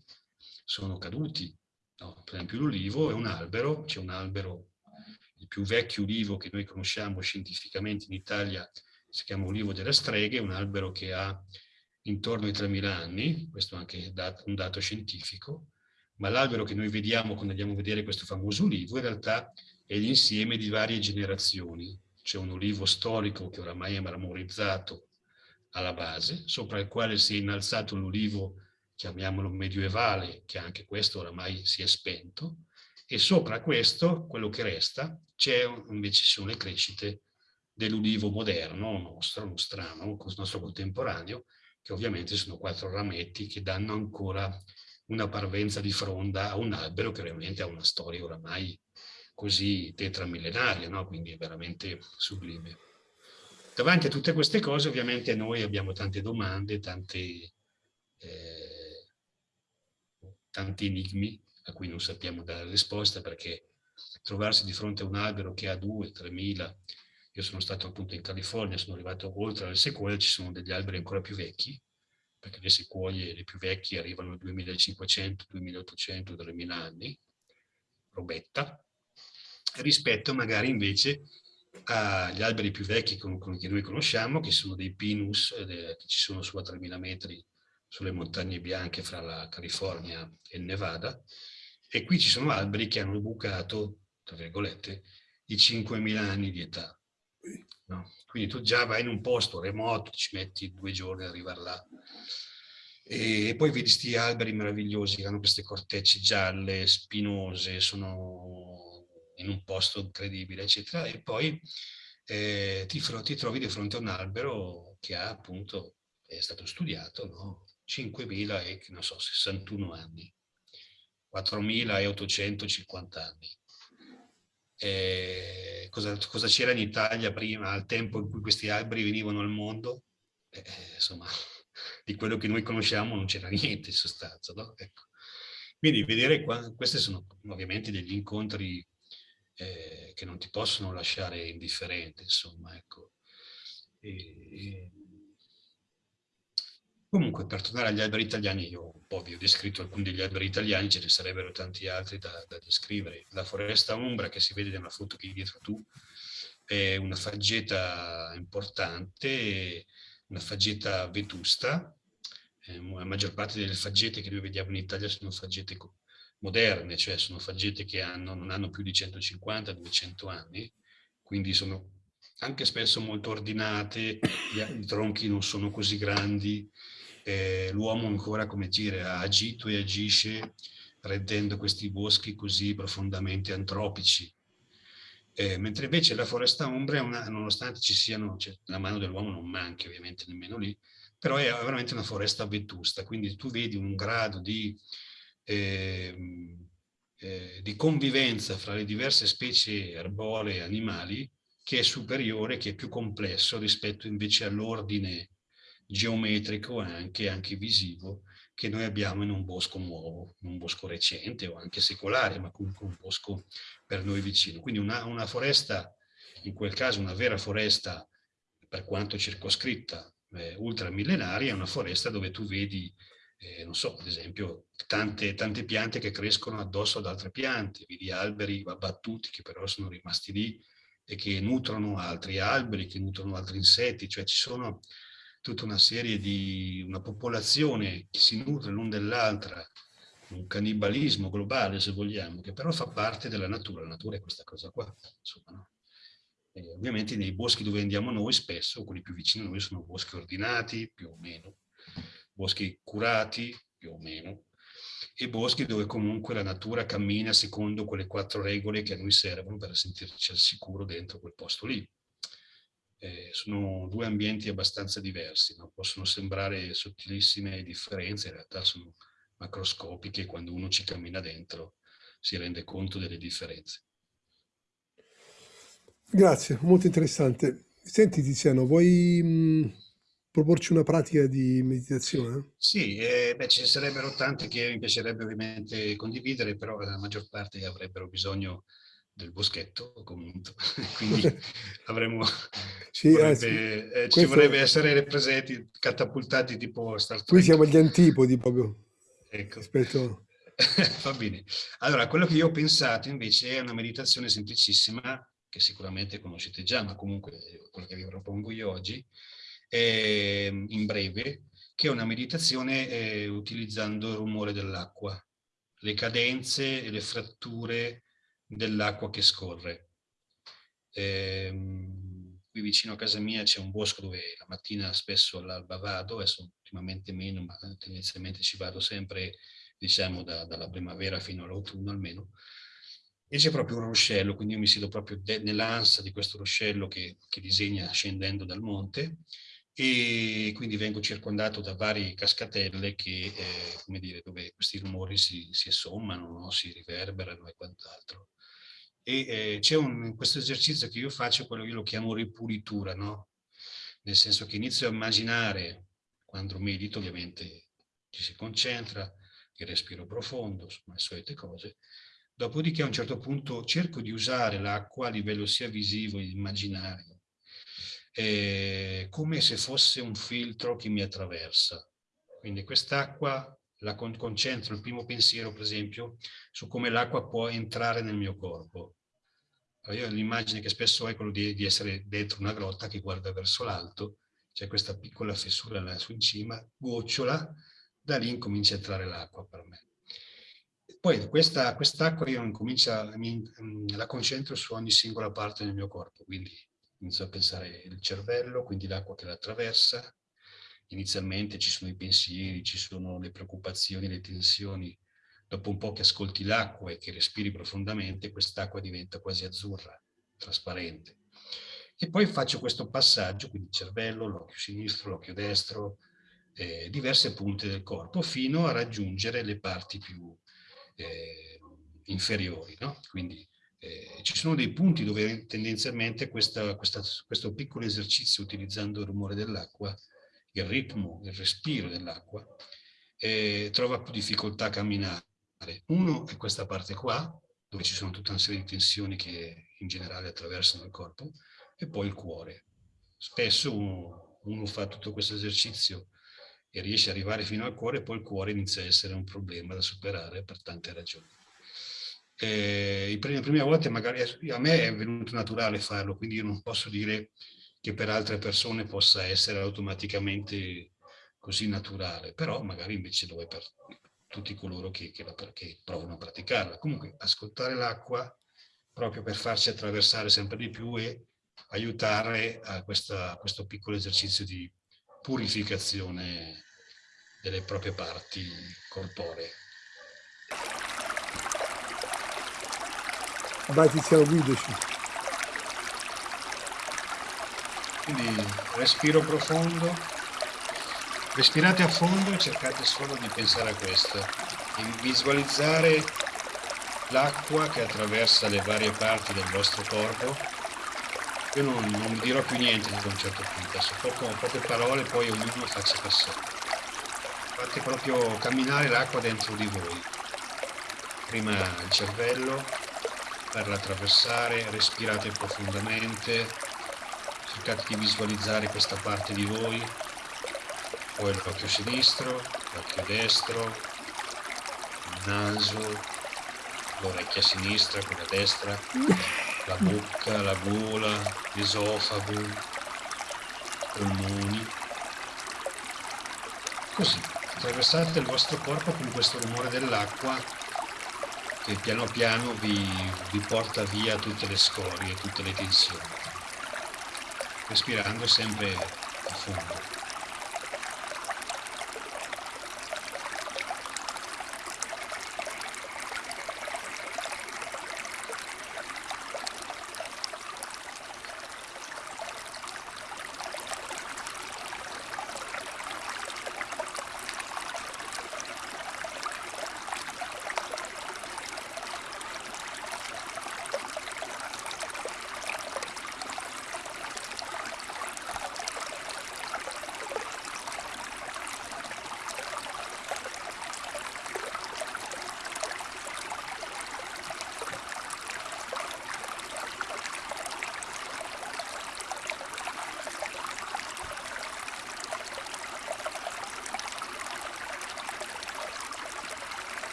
sono caduti. No, per esempio l'olivo è un albero, c'è un albero, più vecchio ulivo che noi conosciamo scientificamente in Italia si chiama Ulivo delle Streghe, un albero che ha intorno ai 3.000 anni, questo è anche un dato scientifico, ma l'albero che noi vediamo quando andiamo a vedere questo famoso ulivo in realtà è l'insieme di varie generazioni. C'è un ulivo storico che oramai è marmorizzato alla base, sopra il quale si è innalzato l'ulivo, chiamiamolo medievale, che anche questo oramai si è spento, e sopra questo, quello che resta, c'è invece sono le crescite dell'ulivo moderno, nostro, nostrano, nostro contemporaneo, che ovviamente sono quattro rametti che danno ancora una parvenza di fronda a un albero che ovviamente ha una storia oramai così tetramillenaria, no? quindi è veramente sublime. Davanti a tutte queste cose ovviamente noi abbiamo tante domande, tante, eh, tanti enigmi a cui non sappiamo dare risposta perché trovarsi di fronte a un albero che ha 2-3 mila io sono stato appunto in California, sono arrivato oltre alle sequoie, ci sono degli alberi ancora più vecchi, perché le sequoie, le più vecchie, arrivano a 2500, 2800, 3000 anni, robetta, rispetto magari invece agli alberi più vecchi che noi conosciamo, che sono dei pinus, eh, che ci sono su a 3000 metri sulle montagne bianche fra la California e il Nevada, e qui ci sono alberi che hanno bucato, tra virgolette, i 5.000 anni di età. No? Quindi tu già vai in un posto remoto, ci metti due giorni ad arrivare là. E poi vedi questi alberi meravigliosi che hanno queste cortecce gialle, spinose, sono in un posto incredibile, eccetera. E poi eh, ti, ti, trovi di fronte a un albero che ha appunto, è stato studiato, no? 5.000 e, non so, 61 anni, 4.850 anni cosa, cosa c'era in Italia prima, al tempo in cui questi alberi venivano al mondo, eh, insomma, di quello che noi conosciamo non c'era niente in sostanza. No? Ecco. Quindi vedere, qua, questi sono ovviamente degli incontri eh, che non ti possono lasciare indifferente, insomma, ecco. E, e, Comunque, per tornare agli alberi italiani, io un po' vi ho descritto alcuni degli alberi italiani, ce ne sarebbero tanti altri da, da descrivere. La foresta ombra, che si vede nella foto che hai dietro tu, è una faggeta importante, una faggeta vetusta. Eh, la maggior parte delle faggete che noi vediamo in Italia sono faggete moderne, cioè sono faggete che hanno, non hanno più di 150-200 anni, quindi sono anche spesso molto ordinate, i tronchi non sono così grandi, eh, l'uomo ancora, come dire, ha agito e agisce rendendo questi boschi così profondamente antropici. Eh, mentre invece la foresta ombra, una, nonostante ci siano, cioè, la mano dell'uomo non manchi ovviamente nemmeno lì, però è veramente una foresta vetusta, quindi tu vedi un grado di, eh, eh, di convivenza fra le diverse specie erbolee e animali che è superiore, che è più complesso rispetto invece all'ordine geometrico anche, anche visivo che noi abbiamo in un bosco nuovo, in un bosco recente o anche secolare, ma comunque un bosco per noi vicino. Quindi una, una foresta, in quel caso una vera foresta, per quanto circoscritta, eh, ultramillenaria, è una foresta dove tu vedi, eh, non so, ad esempio, tante, tante piante che crescono addosso ad altre piante, vedi alberi abbattuti che però sono rimasti lì e che nutrono altri alberi, che nutrono altri insetti, cioè ci sono tutta una serie di una popolazione che si nutre l'un dell'altra, un cannibalismo globale se vogliamo, che però fa parte della natura, la natura è questa cosa qua, insomma, no? ovviamente nei boschi dove andiamo noi spesso, quelli più vicini a noi sono boschi ordinati, più o meno, boschi curati, più o meno, e boschi dove comunque la natura cammina secondo quelle quattro regole che a noi servono per sentirci al sicuro dentro quel posto lì eh, sono due ambienti abbastanza diversi, no? possono sembrare sottilissime differenze, in realtà sono macroscopiche quando uno ci cammina dentro si rende conto delle differenze. Grazie, molto interessante. Senti Tiziano, vuoi mh, proporci una pratica di meditazione? Sì, eh, beh, ci sarebbero tante che mi piacerebbe ovviamente condividere, però la maggior parte avrebbero bisogno del boschetto comunque, quindi avremmo, sì, vorrebbe, sì. eh, ci vorrebbe essere presenti, catapultati tipo Star Trek. Qui siamo agli antipodi proprio. Ecco. Rispetto... Va bene. Allora, quello che io ho pensato invece è una meditazione semplicissima, che sicuramente conoscete già, ma comunque quello che vi propongo io oggi, è in breve, che è una meditazione eh, utilizzando il rumore dell'acqua, le cadenze e le fratture dell'acqua che scorre. Ehm, qui vicino a casa mia c'è un bosco dove la mattina spesso all'alba vado, adesso ultimamente meno, ma tendenzialmente ci vado sempre, diciamo, da, dalla primavera fino all'autunno almeno, e c'è proprio un ruscello, quindi io mi siedo proprio nell'ansa di questo ruscello che, che disegna scendendo dal monte, e quindi vengo circondato da varie cascatelle che, eh, come dire, dove questi rumori si, si sommano, no? si riverberano e quant'altro. E eh, c'è questo esercizio che io faccio, quello io lo chiamo ripulitura, no? Nel senso che inizio a immaginare, quando medito ovviamente ci si concentra, il respiro profondo, insomma le solite cose, dopodiché a un certo punto cerco di usare l'acqua a livello sia visivo che immaginario, eh, come se fosse un filtro che mi attraversa. Quindi quest'acqua la con concentro il primo pensiero, per esempio, su come l'acqua può entrare nel mio corpo. Io l'immagine che spesso ho è quello di, di, essere dentro una grotta che guarda verso l'alto, c'è questa piccola fessura lassù in cima, gocciola, da lì incomincia a entrare l'acqua per me. Poi questa quest'acqua io incomincia, mi, la concentro su ogni singola parte del mio corpo, quindi inizio a pensare il cervello, quindi l'acqua che la attraversa, inizialmente ci sono i pensieri, ci sono le preoccupazioni, le tensioni, dopo un po' che ascolti l'acqua e che respiri profondamente, quest'acqua diventa quasi azzurra, trasparente. E poi faccio questo passaggio, quindi cervello, l'occhio sinistro, l'occhio destro, eh, diverse punte del corpo, fino a raggiungere le parti più eh, inferiori. No? Quindi eh, ci sono dei punti dove tendenzialmente questa, questa, questo piccolo esercizio utilizzando il rumore dell'acqua, il ritmo, il respiro dell'acqua, eh, trova più difficoltà a camminare. Uno è questa parte qua, dove ci sono tutta una serie di tensioni che in generale attraversano il corpo, e poi il cuore. Spesso uno, uno fa tutto questo esercizio e riesce ad arrivare fino al cuore, poi il cuore inizia a essere un problema da superare per tante ragioni eh, le prime volte magari a me è venuto naturale farlo, quindi io non posso dire che per altre persone possa essere automaticamente così naturale, però magari invece lo è per tutti coloro che, che, la, che provano a praticarla. Comunque ascoltare l'acqua proprio per farci attraversare sempre di più e aiutare a, questa, a questo piccolo esercizio di purificazione delle proprie parti corporee. Vai Tiziano, guidaci. Quindi respiro profondo, respirate a fondo e cercate solo di pensare a questo, di visualizzare l'acqua che attraversa le varie parti del vostro corpo. Io non, non dirò più niente ad un certo punto, adesso poco, poche parole, poi ognuno faccia sé. Fate proprio camminare l'acqua dentro di voi. Prima il cervello, farla attraversare, respirate profondamente, cercate di visualizzare questa parte di voi, poi l'occhio sinistro, l'occhio destro, il naso, l'orecchia sinistra, quella destra, la bocca, la gola, l'esofago, i polmoni. Così, attraversate il vostro corpo con questo rumore dell'acqua che piano piano vi, vi porta via tutte le scorie, tutte le tensioni, respirando sempre a fondo.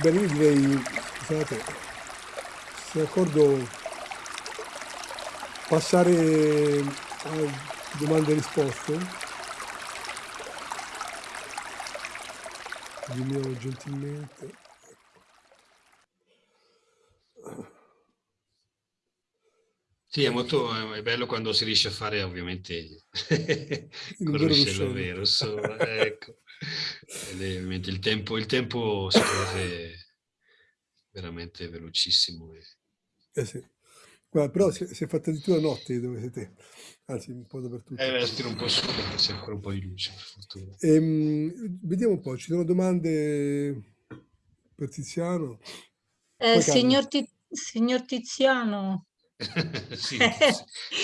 Bene, io direi, scusate, se d'accordo passare a domande e risposte. Dimmi gentilmente. Sì, è molto è bello quando si riesce a fare ovviamente col ruscello vero, insomma, ecco. È ovviamente il tempo, il tempo scorre veramente velocissimo. E... Eh sì. Guarda, però si, si è fatta addirittura notte dove siete, anzi un po' dappertutto. Eh, tiro un po' su perché c'è ancora un po' di luce, per fortuna. Ehm, vediamo un po', ci sono domande per Tiziano? Eh, signor, signor Tiziano, sì,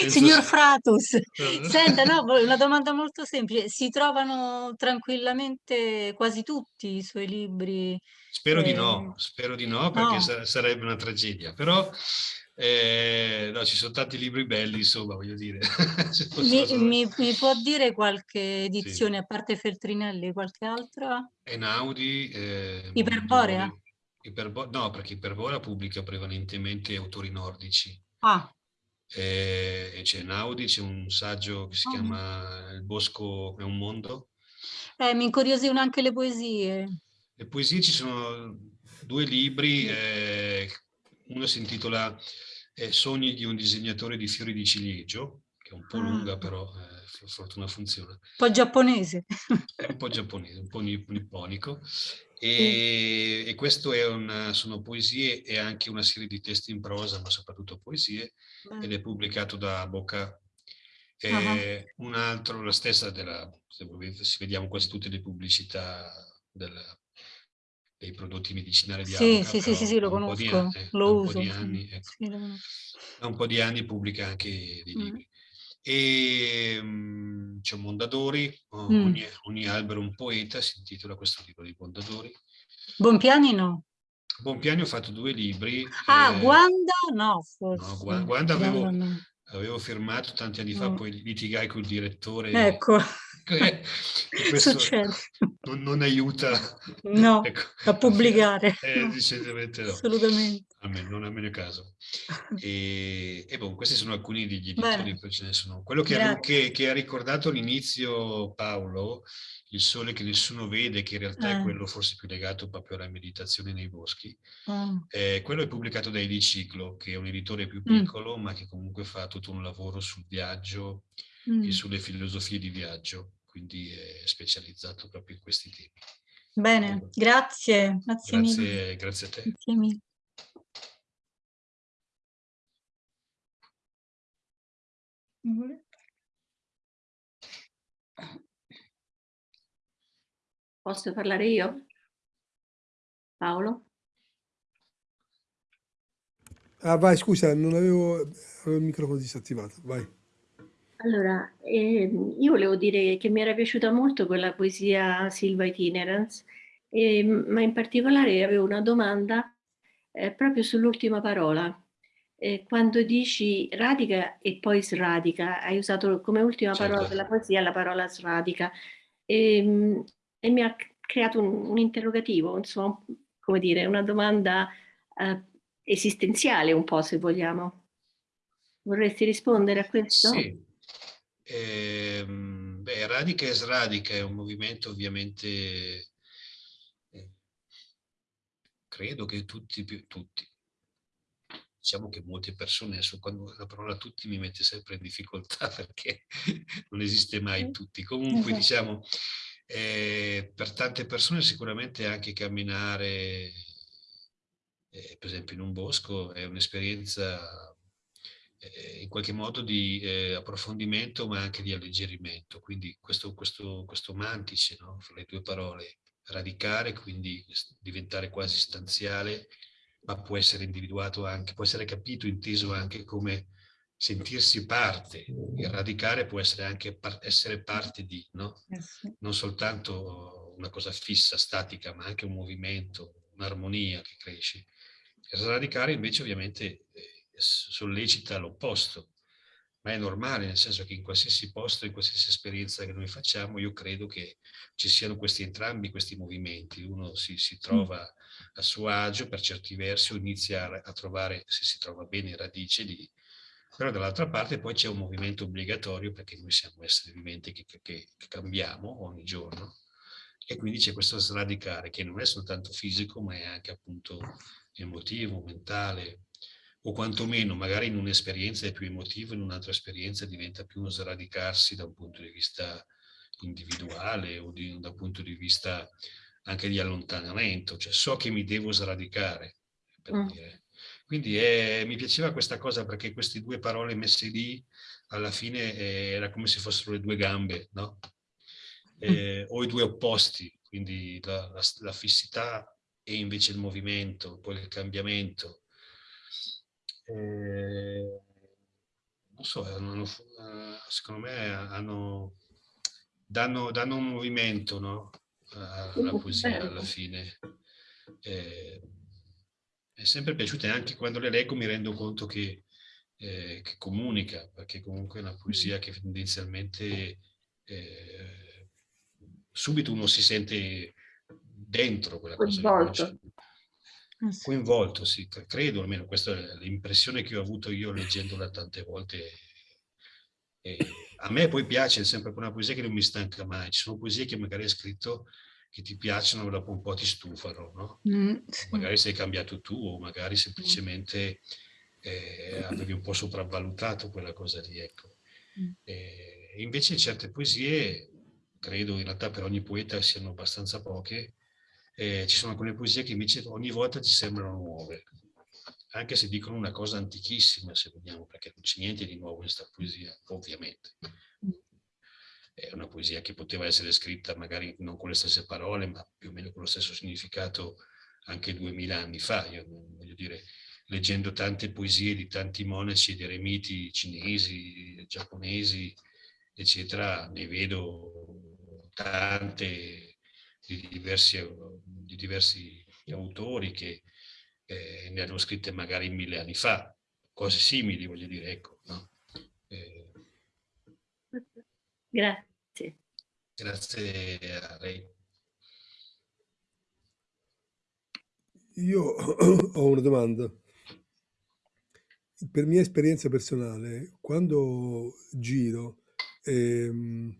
Signor Fratus, senta, no, una domanda molto semplice. Si trovano tranquillamente quasi tutti i suoi libri? Spero eh... di no, spero di no, perché no. sarebbe una tragedia, però eh, no, ci sono tanti libri belli, insomma, voglio dire. mi, mi, mi, può dire qualche edizione, sì. a parte Feltrinelli, qualche altra? Enaudi. Eh, Iperborea? Iperbo no, perché Iperborea pubblica prevalentemente autori nordici. Ah. E, e c'è Naudi, c'è un saggio che si oh. chiama Il bosco è un mondo. Eh, mi incuriosivano anche le poesie. Le poesie ci sono due libri, eh, uno si intitola eh, Sogni di un disegnatore di fiori di ciliegio, che è un po' ah. lunga però eh, per fortuna funziona. Un po' giapponese. È un po' giapponese, un po' nipponico. E, e questo è una, sono poesie e anche una serie di testi in prosa, ma soprattutto poesie, Beh. ed è pubblicato da Bocca. Uh -huh. Un altro, la stessa della, se volete, si vediamo quasi tutte le pubblicità della, dei prodotti medicinali di sì, Avoca, sì, sì, sì, sì, lo conosco, eh, lo uso. Anni, ecco. sì, da un po' di anni pubblica anche dei libri. Mm. E um, c'è Mondadori, mm. ogni, ogni, albero un poeta, si intitola questo libro di Mondadori. Bonpiani no? Bonpiani ho fatto due libri. Ah, eh, Guanda no, forse. No, Guanda, Guanda avevo, no. avevo, firmato tanti anni fa, no. poi litigai col direttore. Ecco. Eh, questo non, non, aiuta no, ecco. a pubblicare. Eh, no. Decisamente no. Assolutamente. A me, non a me caso. E, e bon, questi sono alcuni degli editori, poi ce ne sono. Quello che, che, che ha ricordato all'inizio Paolo, il sole che nessuno vede, che in realtà eh. è quello forse più legato proprio alla meditazione nei boschi, oh. eh, quello è pubblicato da Ediciclo, che è un editore più mm. piccolo, mm. ma che comunque fa tutto un lavoro sul viaggio mm. e sulle filosofie di viaggio, quindi è specializzato proprio in questi temi. Bene, allora, grazie, grazie, grazie mille. Grazie a te. Grazie mille. Posso parlare io? Paolo? Ah, vai, scusa, non avevo, avevo il microfono disattivato, vai. Allora, eh, io volevo dire che mi era piaciuta molto quella poesia Silva Itinerance, eh, ma in particolare avevo una domanda eh, proprio sull'ultima parola, eh, quando dici radica e poi sradica, hai usato come ultima certo. parola della poesia la parola sradica e, ehm, e mi ha creato un, un, interrogativo, insomma, come dire, una domanda eh, esistenziale un po' se vogliamo. Vorresti rispondere a questo? Sì. Eh, beh, Radica e Sradica è un movimento ovviamente, eh, credo che tutti, tutti, diciamo che molte persone, adesso quando la parola tutti mi mette sempre in difficoltà perché non esiste mai tutti, comunque esatto. diciamo eh, per tante persone sicuramente anche camminare eh, per esempio in un bosco è un'esperienza eh, in qualche modo di eh, approfondimento ma anche di alleggerimento quindi questo, questo, questo mantice no? fra le due parole radicare quindi diventare quasi stanziale ma può essere individuato anche, può essere capito, inteso anche come sentirsi parte. Il radicare può essere anche par essere parte di, no? Eh non soltanto una cosa fissa, statica, ma anche un movimento, un'armonia che cresce. Radicare invece ovviamente eh, sollecita l'opposto, ma è normale, nel senso che in qualsiasi posto, in qualsiasi esperienza che noi facciamo, io credo che ci siano questi entrambi questi movimenti. Uno si, si trova... Mm a suo agio per certi versi o inizia a trovare, se si trova bene, radice lì, però dall'altra parte poi c'è un movimento obbligatorio perché noi siamo esseri viventi che, che, che cambiamo ogni giorno. E quindi c'è questo sradicare che non è soltanto fisico ma è anche appunto emotivo, mentale o quantomeno magari in un'esperienza è più emotivo, in un'altra esperienza diventa più uno sradicarsi da un punto di vista individuale o di, da un punto di vista anche di allontanamento, cioè so che mi devo sradicare, per mm. dire. Quindi è, mi piaceva questa cosa perché queste due parole messe lì, alla fine eh, era come se fossero le due gambe, no? Eh, o i due opposti, quindi la, la, la, fissità e invece il movimento, poi il cambiamento. Eh, non so, hanno, secondo me hanno, danno, danno un movimento no? alla poesia alla fine. Eh, è sempre piaciuta e anche quando le leggo mi rendo conto che, eh, che comunica, perché comunque è una poesia che tendenzialmente eh, subito uno si sente dentro quella cosa. Coinvolto. Coinvolto, sì, credo almeno, questa è l'impressione che ho avuto io leggendola tante volte. E a me poi piace, è sempre una poesia che non mi stanca mai. Ci sono poesie che magari hai scritto che ti piacciono dopo un po' ti stufano, no? Mm, sì. Magari sei cambiato tu o magari semplicemente eh, avevi un po' sopravvalutato quella cosa lì, ecco. Mm. Eh, invece certe poesie, credo in realtà per ogni poeta siano abbastanza poche, eh, ci sono alcune poesie che invece ogni volta ti sembrano nuove, anche se dicono una cosa antichissima, se vogliamo, perché non c'è niente di nuovo in questa poesia, ovviamente è una poesia che poteva essere scritta magari non con le stesse parole, ma più o meno con lo stesso significato anche duemila anni fa. Io voglio dire, leggendo tante poesie di tanti monaci ed eremiti cinesi, giapponesi, eccetera, ne vedo tante di diversi, di diversi autori che eh, ne hanno scritte magari mille anni fa, cose simili, voglio dire, ecco. No? Eh, Grazie. Grazie a lei. Io ho una domanda. Per mia esperienza personale, quando giro ehm,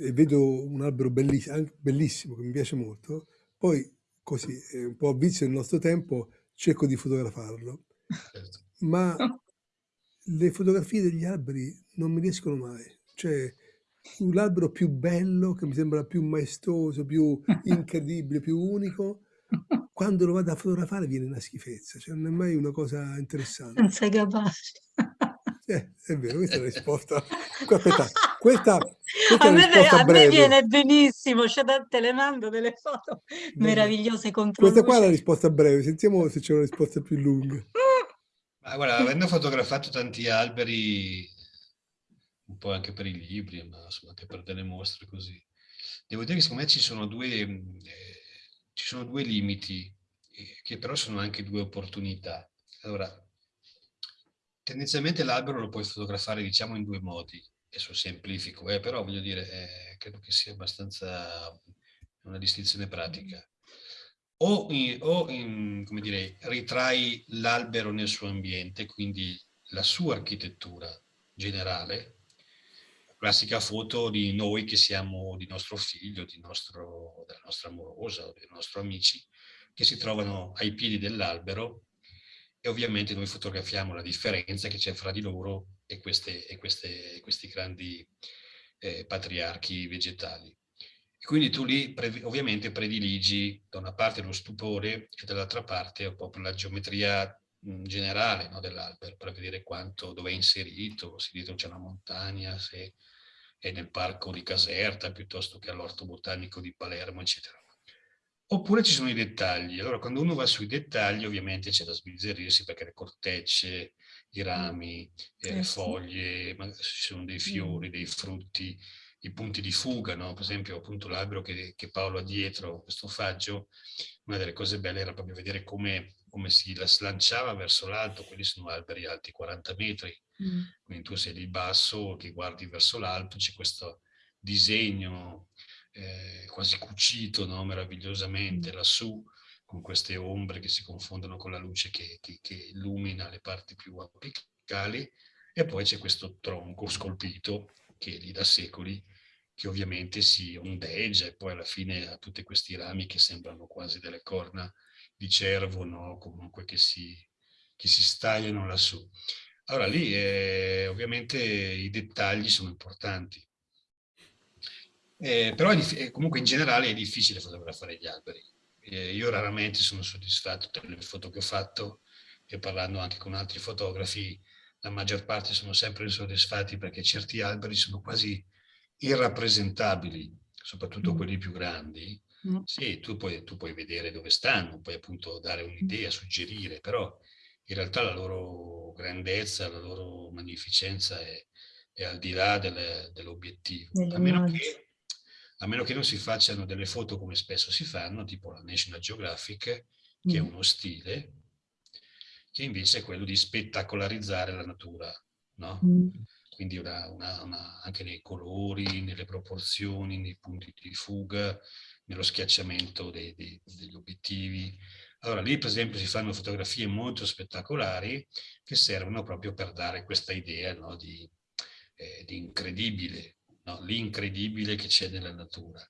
e vedo un albero bellissimo, bellissimo, che mi piace molto, poi così, un po' a vizio del nostro tempo, cerco di fotografarlo. Certo. Ma le fotografie degli alberi non mi riescono mai. Cioè, l'albero più bello, che mi sembra più maestoso, più incredibile, più unico, quando lo vado a fotografare viene una schifezza, cioè non è mai una cosa interessante. Non sei capace. Eh, è vero, questa è la risposta. Aspetta, questa, questa a, me, a me, viene benissimo, c'è da te le mando delle foto meravigliose contro Questa qua è la risposta breve, sentiamo se c'è una risposta più lunga. Ma guarda, avendo fotografato tanti alberi un po' anche per i libri, ma insomma anche per delle mostre così. Devo dire che secondo me ci sono due, eh, ci sono due limiti, eh, che però sono anche due opportunità. Allora, tendenzialmente l'albero lo puoi fotografare diciamo in due modi, adesso semplifico, eh, però voglio dire, eh, credo che sia abbastanza una distinzione pratica. O, in, o in, come dire, ritrai l'albero nel suo ambiente, quindi la sua architettura generale, classica foto di noi che siamo di nostro figlio, di nostro, della nostra amorosa o dei nostri amici che si trovano ai piedi dell'albero e ovviamente noi fotografiamo la differenza che c'è fra di loro e, queste, e, queste, questi grandi eh, patriarchi vegetali. E quindi tu lì ovviamente prediligi da una parte lo stupore e dall'altra parte proprio la geometria generale no, dell'albero per vedere quanto, dove è inserito, se dietro c'è una montagna, se è nel parco di Caserta piuttosto che all'orto botanico di Palermo, eccetera. Oppure ci sono i dettagli. Allora, quando uno va sui dettagli, ovviamente c'è da sbizzarrirsi perché le cortecce, i rami, eh, le foglie, ci sono dei fiori, dei frutti, i punti di fuga, no? per esempio appunto l'albero che, che, Paolo ha dietro, questo faggio, una delle cose belle era proprio vedere come, come si slanciava verso l'alto, quelli sono alberi alti 40 metri, mm. quindi tu sei lì basso che guardi verso l'alto, c'è questo disegno eh, quasi cucito no? meravigliosamente lassù, con queste ombre che si confondono con la luce che, che, che illumina le parti più apicali, e poi c'è questo tronco scolpito che è lì da secoli, che ovviamente si ondeggia e poi alla fine ha tutti questi rami che sembrano quasi delle corna di cervo, no? comunque che si, che si stagliano lassù. Allora lì eh, ovviamente i dettagli sono importanti, eh, però è, comunque in generale è difficile fotografare gli alberi. Eh, io raramente sono soddisfatto delle foto che ho fatto e parlando anche con altri fotografi, la maggior parte sono sempre insoddisfatti perché certi alberi sono quasi irrappresentabili, soprattutto mm. quelli più grandi. Mm. Sì, tu puoi, tu puoi vedere dove stanno, puoi appunto dare un'idea, suggerire, però in realtà la loro grandezza, la loro magnificenza è, è al di là dell'obiettivo. a, meno che, a meno che non si facciano delle foto come spesso si fanno, tipo la National Geographic, che è mm. uno stile, che invece è quello di spettacolarizzare la natura, no? Mm. Quindi una, una, una, anche nei colori, nelle proporzioni, nei punti di fuga, nello schiacciamento dei, dei, degli obiettivi, allora lì per esempio si fanno fotografie molto spettacolari che servono proprio per dare questa idea no, di, eh, di, incredibile, no? l'incredibile che c'è nella natura.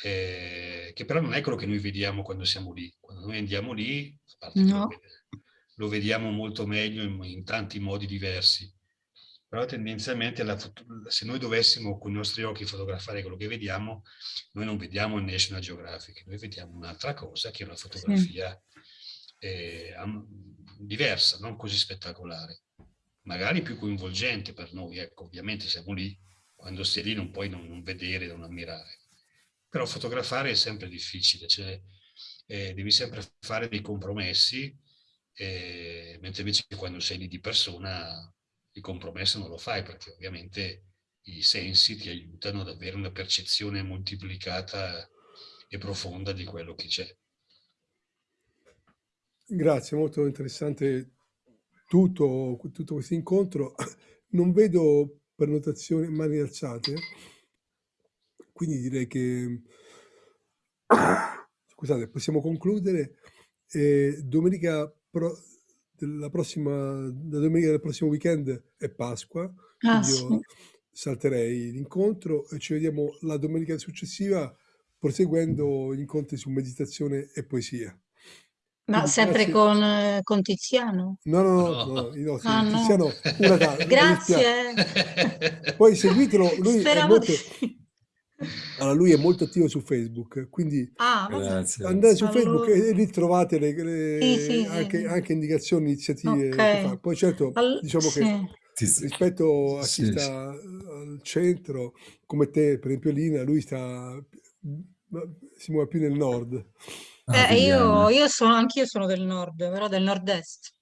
Eh, che però non è quello che noi vediamo quando siamo lì. Quando noi andiamo lì, a parte no. lo, vediamo molto meglio in, in tanti modi diversi, però tendenzialmente la, se noi dovessimo con i nostri occhi fotografare quello che vediamo, noi non vediamo il National Geographic, noi vediamo un'altra cosa che è una fotografia sì. eh, diversa, non così spettacolare, magari più coinvolgente per noi, ecco, ovviamente siamo lì, quando sei lì non puoi non, vedere, non ammirare, però fotografare è sempre difficile, cioè, eh, devi sempre fare dei compromessi, eh, mentre invece quando sei lì di persona il compromesso non lo fai perché ovviamente i sensi ti aiutano ad avere una percezione moltiplicata e profonda di quello che c'è. Grazie, molto interessante tutto, tutto questo incontro. Non vedo prenotazioni mani alzate, quindi direi che scusate, possiamo concludere. Eh, domenica pro la prossima, la domenica del prossimo weekend è Pasqua, ah, sì. io salterei l'incontro e ci vediamo la domenica successiva proseguendo gli incontri su meditazione e poesia. Ma sempre grazie. con, eh, con, Tiziano? No, no, no, no, no, no ah, Tiziano, una Grazie. Poi seguitelo, lui Speravo è molto... Di... Allora, lui è molto attivo su Facebook, quindi ah, andate su Facebook e, e, lì trovate le, le, sì, sì, anche, sì. anche, indicazioni, iniziative okay. Poi certo, All diciamo che rispetto a chi sta al centro, come te, per esempio Lina, lui sta, si muove più nel nord. Ah, eh, io, io sono, anch'io sono del nord, però del nord-est,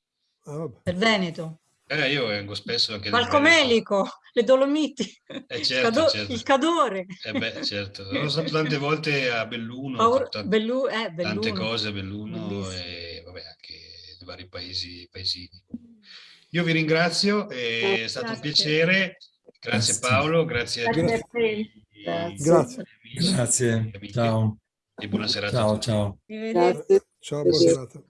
ah, del Veneto. Eh, io vengo spesso anche Palcomelico, le Dolomiti, eh, certo, Cado certo. il Cadore. Eh beh, certo. L'ho stato tante volte a Belluno, Paur tante, Bellu eh, Belluno. tante cose a Belluno Bellissimo. e vabbè, anche nei vari paesi, paesini. Io vi ringrazio, è oh, stato grazie. un piacere. Grazie, grazie. Paolo, grazie a tutti. Grazie. Grazie. Ciao. E buona serata. Ciao, ciao. Ciao, buona serata.